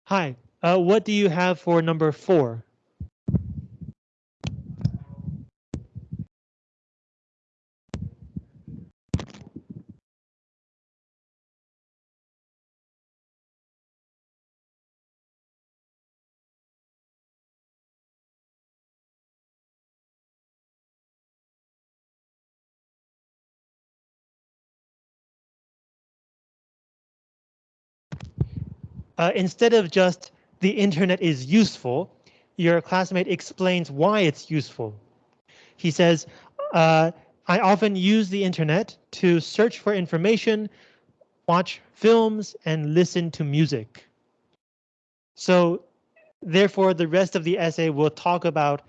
Hi, uh, what do you have for number four? Uh, instead of just the internet is useful, your classmate explains why it's useful. He says, uh, I often use the internet to search for information, watch films, and listen to music. So therefore, the rest of the essay will talk about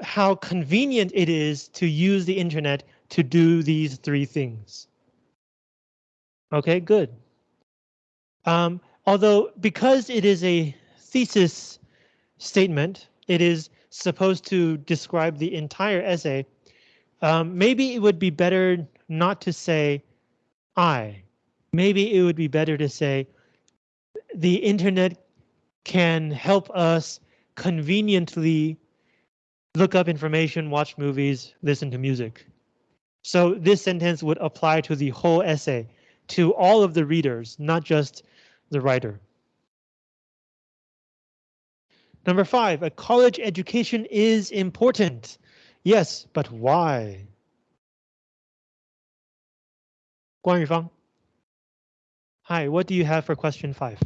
how convenient it is to use the internet to do these three things. Okay, good. Um, Although because it is a thesis statement, it is supposed to describe the entire essay. Um, maybe it would be better not to say I. Maybe it would be better to say the internet can help us conveniently look up information, watch movies, listen to music. So this sentence would apply to the whole essay, to all of the readers, not just the writer. Number five, a college education is important. Yes, but why? Guan. Hi, what do you have for question five?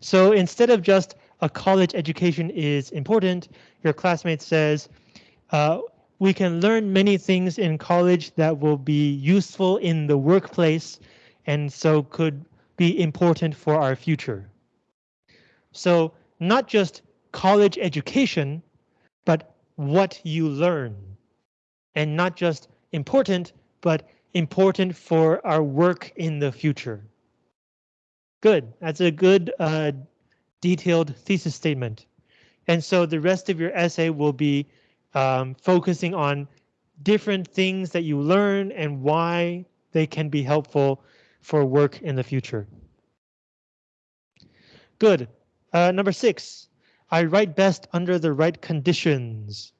So instead of just a college education is important, your classmate says, uh, we can learn many things in college that will be useful in the workplace and so could be important for our future. So not just college education, but what you learn. And not just important, but important for our work in the future. Good, that's a good uh, detailed thesis statement. And so the rest of your essay will be um, focusing on different things that you learn and why they can be helpful for work in the future. Good. Uh, number six, I write best under the right conditions.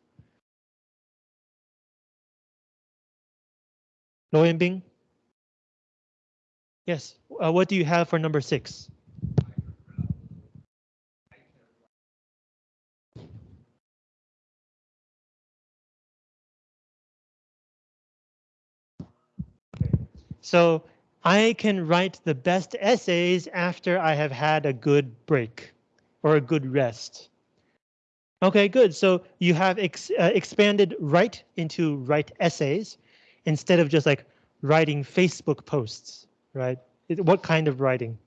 Lo Yanbing? Yes, uh, what do you have for number six? So I can write the best essays after I have had a good break or a good rest. Okay, good. So you have ex uh, expanded write into write essays instead of just like writing Facebook posts, right? What kind of writing?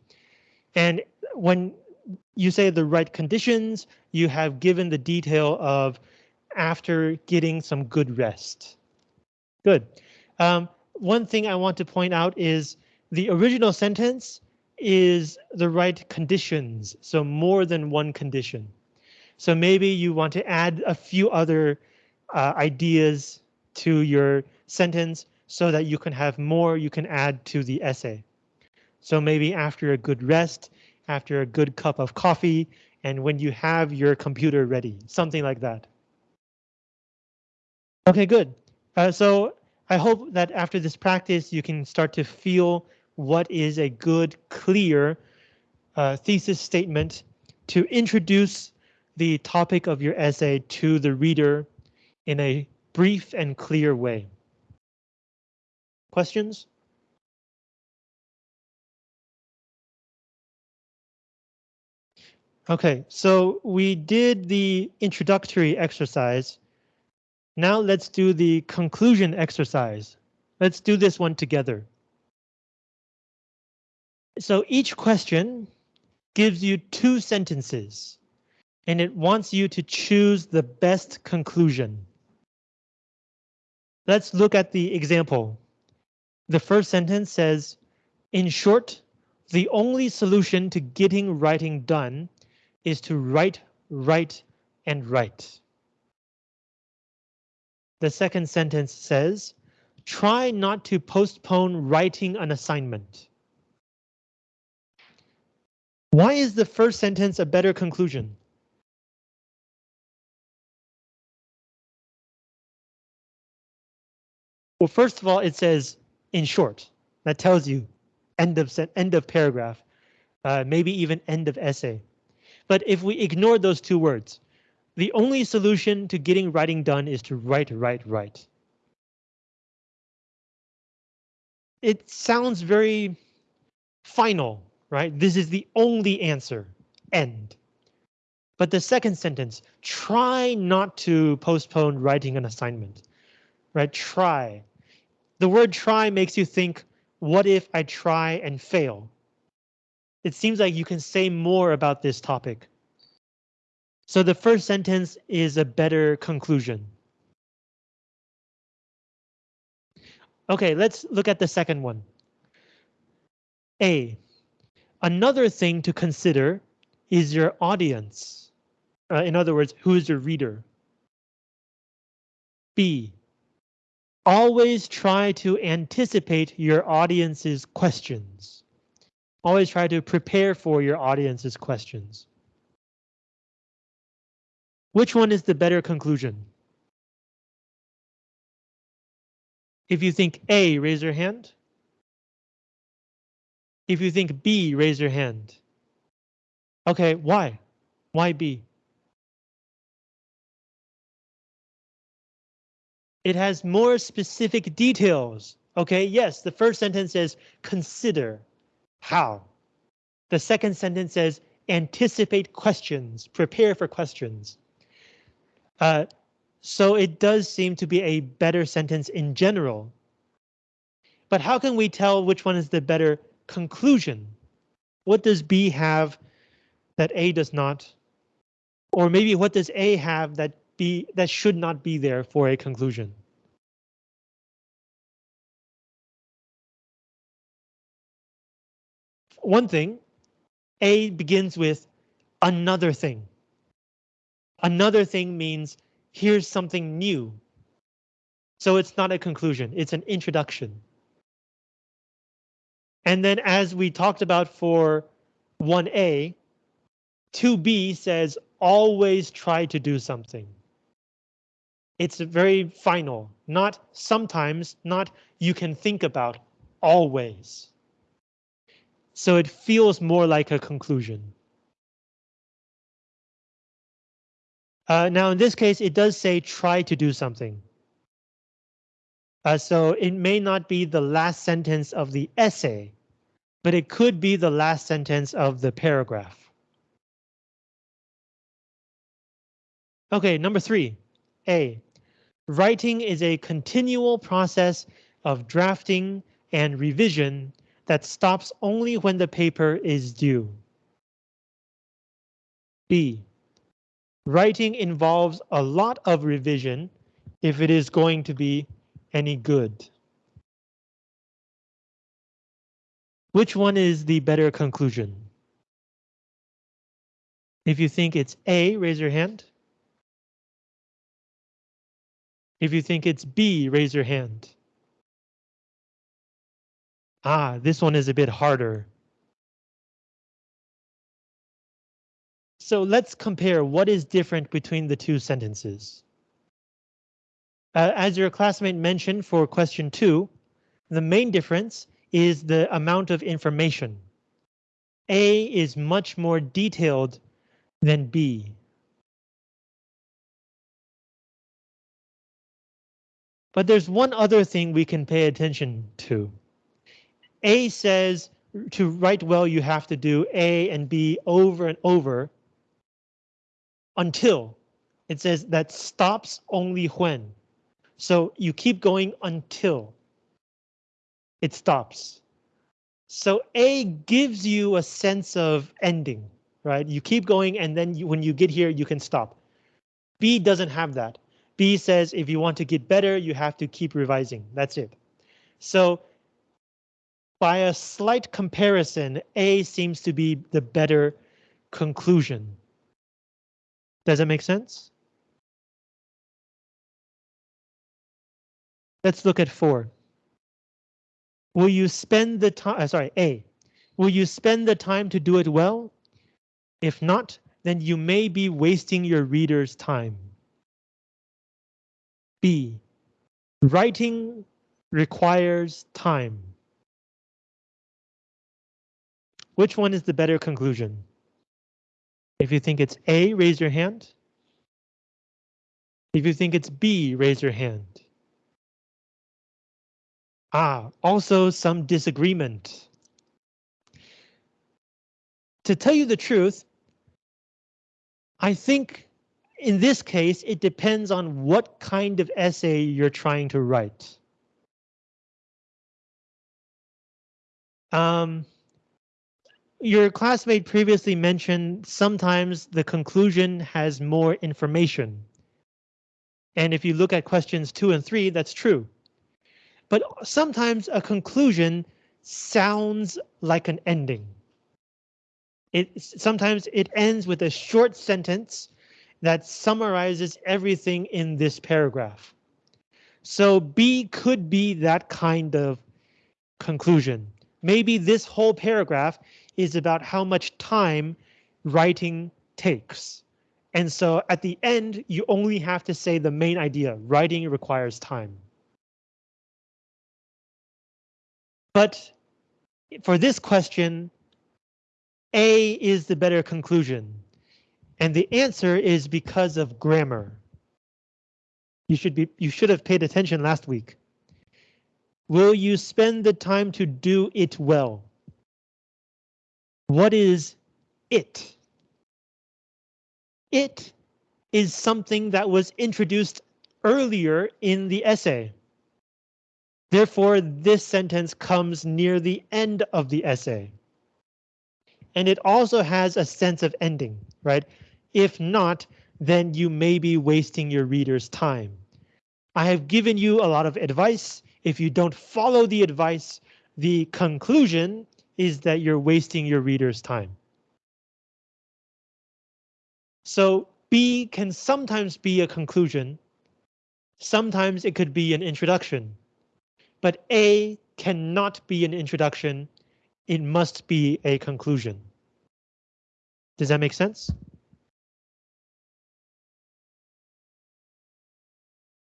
And when you say the right conditions, you have given the detail of after getting some good rest. Good. Um, one thing I want to point out is the original sentence is the right conditions, so more than one condition. So maybe you want to add a few other uh, ideas to your sentence so that you can have more you can add to the essay. So maybe after a good rest, after a good cup of coffee, and when you have your computer ready, something like that. Okay, good. Uh, so I hope that after this practice, you can start to feel what is a good, clear uh, thesis statement to introduce the topic of your essay to the reader in a brief and clear way. Questions? Okay, so we did the introductory exercise now let's do the conclusion exercise. Let's do this one together. So each question gives you two sentences and it wants you to choose the best conclusion. Let's look at the example. The first sentence says, in short, the only solution to getting writing done is to write, write, and write. The second sentence says, try not to postpone writing an assignment. Why is the first sentence a better conclusion? Well, first of all, it says in short. That tells you end of end of paragraph, uh, maybe even end of essay. But if we ignore those two words, the only solution to getting writing done is to write, write, write. It sounds very final, right? This is the only answer, end. But the second sentence, try not to postpone writing an assignment, right? Try. The word try makes you think, what if I try and fail? It seems like you can say more about this topic. So the first sentence is a better conclusion. Okay, let's look at the second one. A. Another thing to consider is your audience. Uh, in other words, who is your reader? B. Always try to anticipate your audience's questions. Always try to prepare for your audience's questions. Which one is the better conclusion? If you think A, raise your hand. If you think B, raise your hand. Okay, why? Why B? It has more specific details. Okay, yes, the first sentence says consider. How? The second sentence says anticipate questions, prepare for questions. Uh, so it does seem to be a better sentence in general. But how can we tell which one is the better conclusion? What does B have that A does not? Or maybe what does A have that B that should not be there for a conclusion? One thing, A begins with another thing. Another thing means here's something new. So it's not a conclusion, it's an introduction. And then as we talked about for 1A, 2B says always try to do something. It's very final, not sometimes, not you can think about, always. So it feels more like a conclusion. Uh, now, in this case, it does say try to do something. Uh, so it may not be the last sentence of the essay, but it could be the last sentence of the paragraph. Okay, number three, A. Writing is a continual process of drafting and revision that stops only when the paper is due. B. Writing involves a lot of revision if it is going to be any good. Which one is the better conclusion? If you think it's A, raise your hand. If you think it's B, raise your hand. Ah, this one is a bit harder. So let's compare what is different between the two sentences. Uh, as your classmate mentioned for question two, the main difference is the amount of information. A is much more detailed than B. But there's one other thing we can pay attention to. A says to write well, you have to do A and B over and over until it says that stops only when. So you keep going until it stops. So A gives you a sense of ending, right? You keep going and then you, when you get here, you can stop. B doesn't have that. B says if you want to get better, you have to keep revising. That's it. So by a slight comparison, A seems to be the better conclusion. Does that make sense? Let's look at four. Will you spend the time, uh, sorry, A. Will you spend the time to do it well? If not, then you may be wasting your reader's time. B. Writing requires time. Which one is the better conclusion? If you think it's A, raise your hand. If you think it's B, raise your hand. Ah, also some disagreement. To tell you the truth, I think in this case, it depends on what kind of essay you're trying to write. Um, your classmate previously mentioned sometimes the conclusion has more information. And if you look at questions two and three, that's true. But sometimes a conclusion sounds like an ending. It sometimes it ends with a short sentence that summarizes everything in this paragraph. So B could be that kind of conclusion. Maybe this whole paragraph is about how much time writing takes. And so at the end, you only have to say the main idea. Writing requires time. But for this question, A is the better conclusion. And the answer is because of grammar. You should be you should have paid attention last week. Will you spend the time to do it well? What is it? It is something that was introduced earlier in the essay. Therefore, this sentence comes near the end of the essay. And it also has a sense of ending, right? If not, then you may be wasting your reader's time. I have given you a lot of advice. If you don't follow the advice, the conclusion is that you're wasting your reader's time. So B can sometimes be a conclusion. Sometimes it could be an introduction. But A cannot be an introduction. It must be a conclusion. Does that make sense?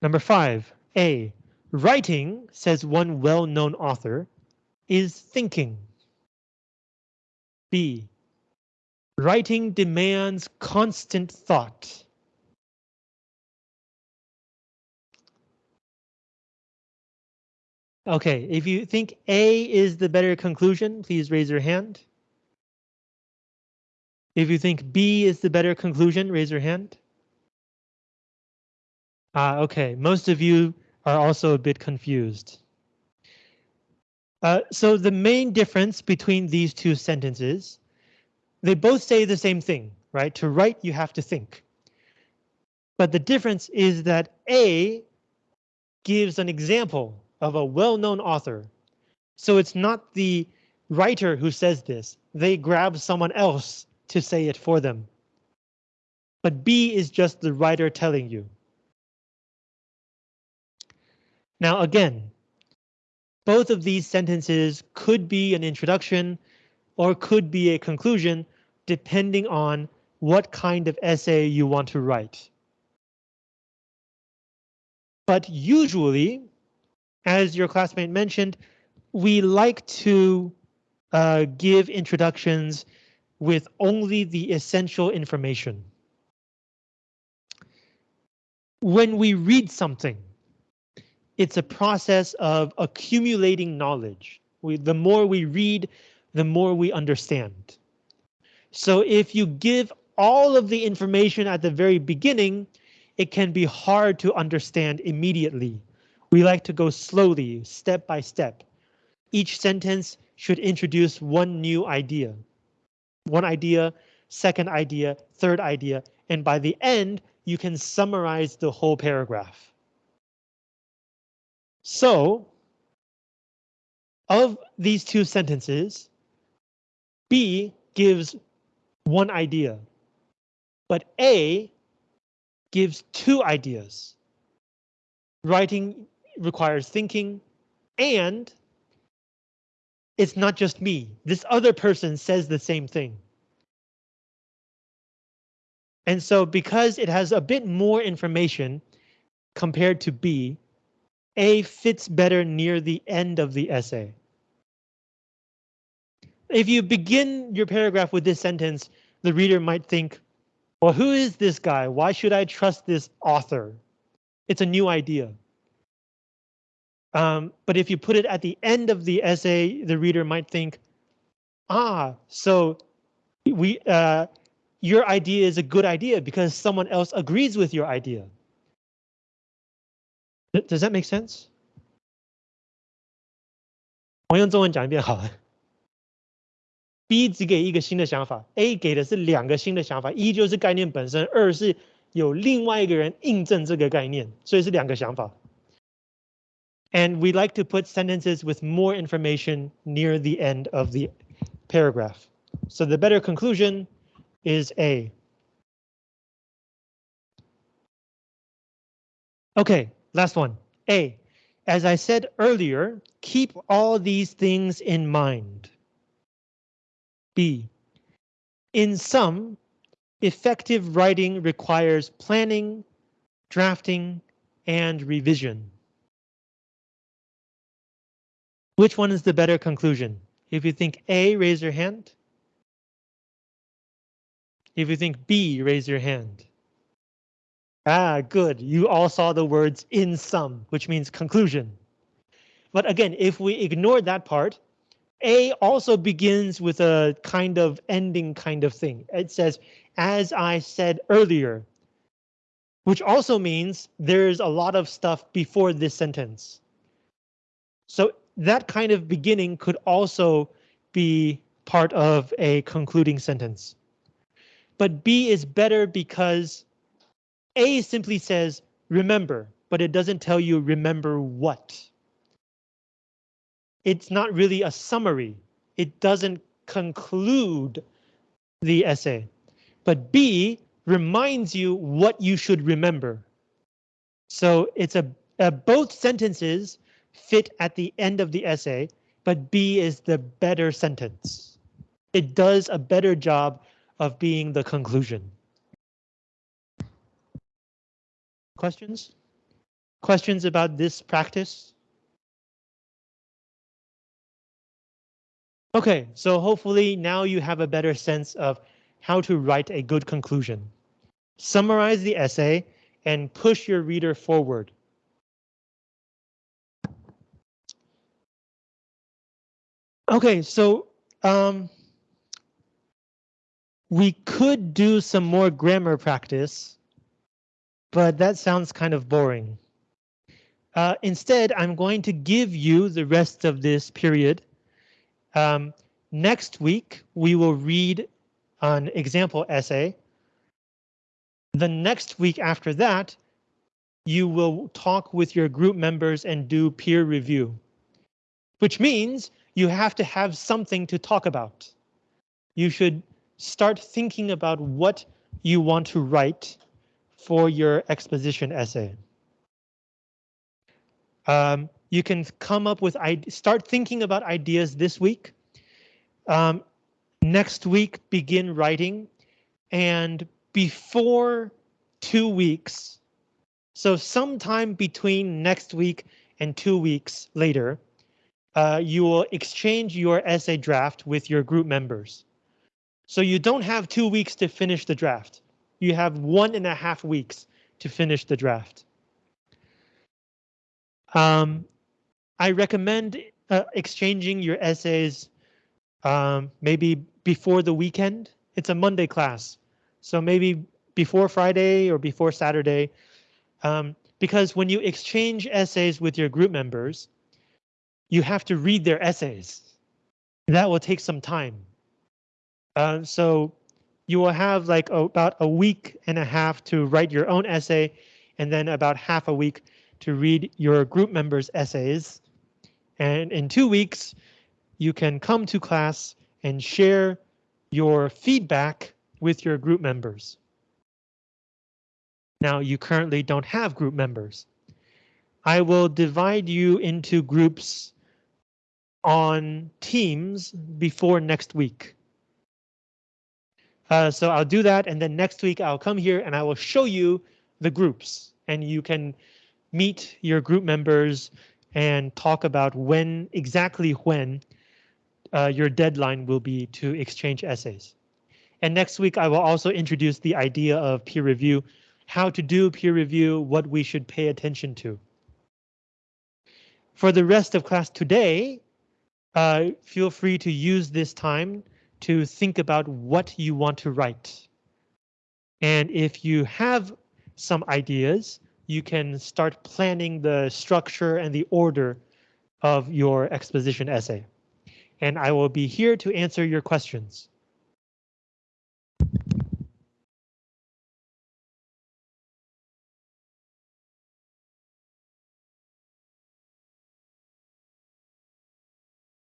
Number five, A. Writing, says one well-known author, is thinking. B. Writing demands constant thought. Okay, if you think A is the better conclusion, please raise your hand. If you think B is the better conclusion, raise your hand. Ah, okay, most of you are also a bit confused. Uh, so the main difference between these two sentences, they both say the same thing, right? To write, you have to think. But the difference is that A gives an example of a well-known author. So it's not the writer who says this. They grab someone else to say it for them. But B is just the writer telling you. Now again, both of these sentences could be an introduction or could be a conclusion depending on what kind of essay you want to write. But usually, as your classmate mentioned, we like to uh, give introductions with only the essential information. When we read something, it's a process of accumulating knowledge. We, the more we read, the more we understand. So if you give all of the information at the very beginning, it can be hard to understand immediately. We like to go slowly, step by step. Each sentence should introduce one new idea. One idea, second idea, third idea, and by the end, you can summarize the whole paragraph. So, of these two sentences, B gives one idea, but A gives two ideas. Writing requires thinking, and it's not just me. This other person says the same thing. And so because it has a bit more information compared to B, a fits better near the end of the essay. If you begin your paragraph with this sentence, the reader might think, well, who is this guy? Why should I trust this author? It's a new idea. Um, but if you put it at the end of the essay, the reader might think, ah, so we uh, your idea is a good idea because someone else agrees with your idea. Does that make sense？我用中文讲一遍好了。B 只给一个新的想法，A 给的是两个新的想法，一就是概念本身，二是有另外一个人印证这个概念，所以是两个想法。And we like to put sentences with more information near the end of the paragraph. So the better conclusion is A. Okay, Last one, A. As I said earlier, keep all these things in mind. B. In sum, effective writing requires planning, drafting, and revision. Which one is the better conclusion? If you think A, raise your hand. If you think B, raise your hand. Ah, good. You all saw the words in sum, which means conclusion. But again, if we ignore that part, A also begins with a kind of ending kind of thing. It says, as I said earlier, which also means there's a lot of stuff before this sentence. So that kind of beginning could also be part of a concluding sentence. But B is better because A simply says remember, but it doesn't tell you remember what. It's not really a summary. It doesn't conclude the essay. But B reminds you what you should remember. So it's a, a both sentences fit at the end of the essay, but B is the better sentence. It does a better job of being the conclusion. Questions? Questions about this practice? Okay, so hopefully now you have a better sense of how to write a good conclusion. Summarize the essay and push your reader forward. Okay, so um, we could do some more grammar practice, but that sounds kind of boring. Uh, instead, I'm going to give you the rest of this period. Um, next week, we will read an example essay. The next week after that, you will talk with your group members and do peer review, which means you have to have something to talk about. You should start thinking about what you want to write for your exposition essay. Um, you can come up with start thinking about ideas this week. Um, next week, begin writing and before two weeks. So sometime between next week and two weeks later, uh, you will exchange your essay draft with your group members. So you don't have two weeks to finish the draft. You have one and a half weeks to finish the draft. Um, I recommend uh, exchanging your essays um, maybe before the weekend. It's a Monday class, so maybe before Friday or before Saturday. Um, because when you exchange essays with your group members, you have to read their essays. That will take some time. Uh, so you will have like about a week and a half to write your own essay and then about half a week to read your group members' essays. And in two weeks, you can come to class and share your feedback with your group members. Now you currently don't have group members. I will divide you into groups on Teams before next week. Uh, so I'll do that and then next week I'll come here and I will show you the groups and you can meet your group members and talk about when exactly when uh, your deadline will be to exchange essays. And next week I will also introduce the idea of peer review, how to do peer review, what we should pay attention to. For the rest of class today, uh, feel free to use this time to think about what you want to write. And if you have some ideas, you can start planning the structure and the order of your exposition essay. And I will be here to answer your questions.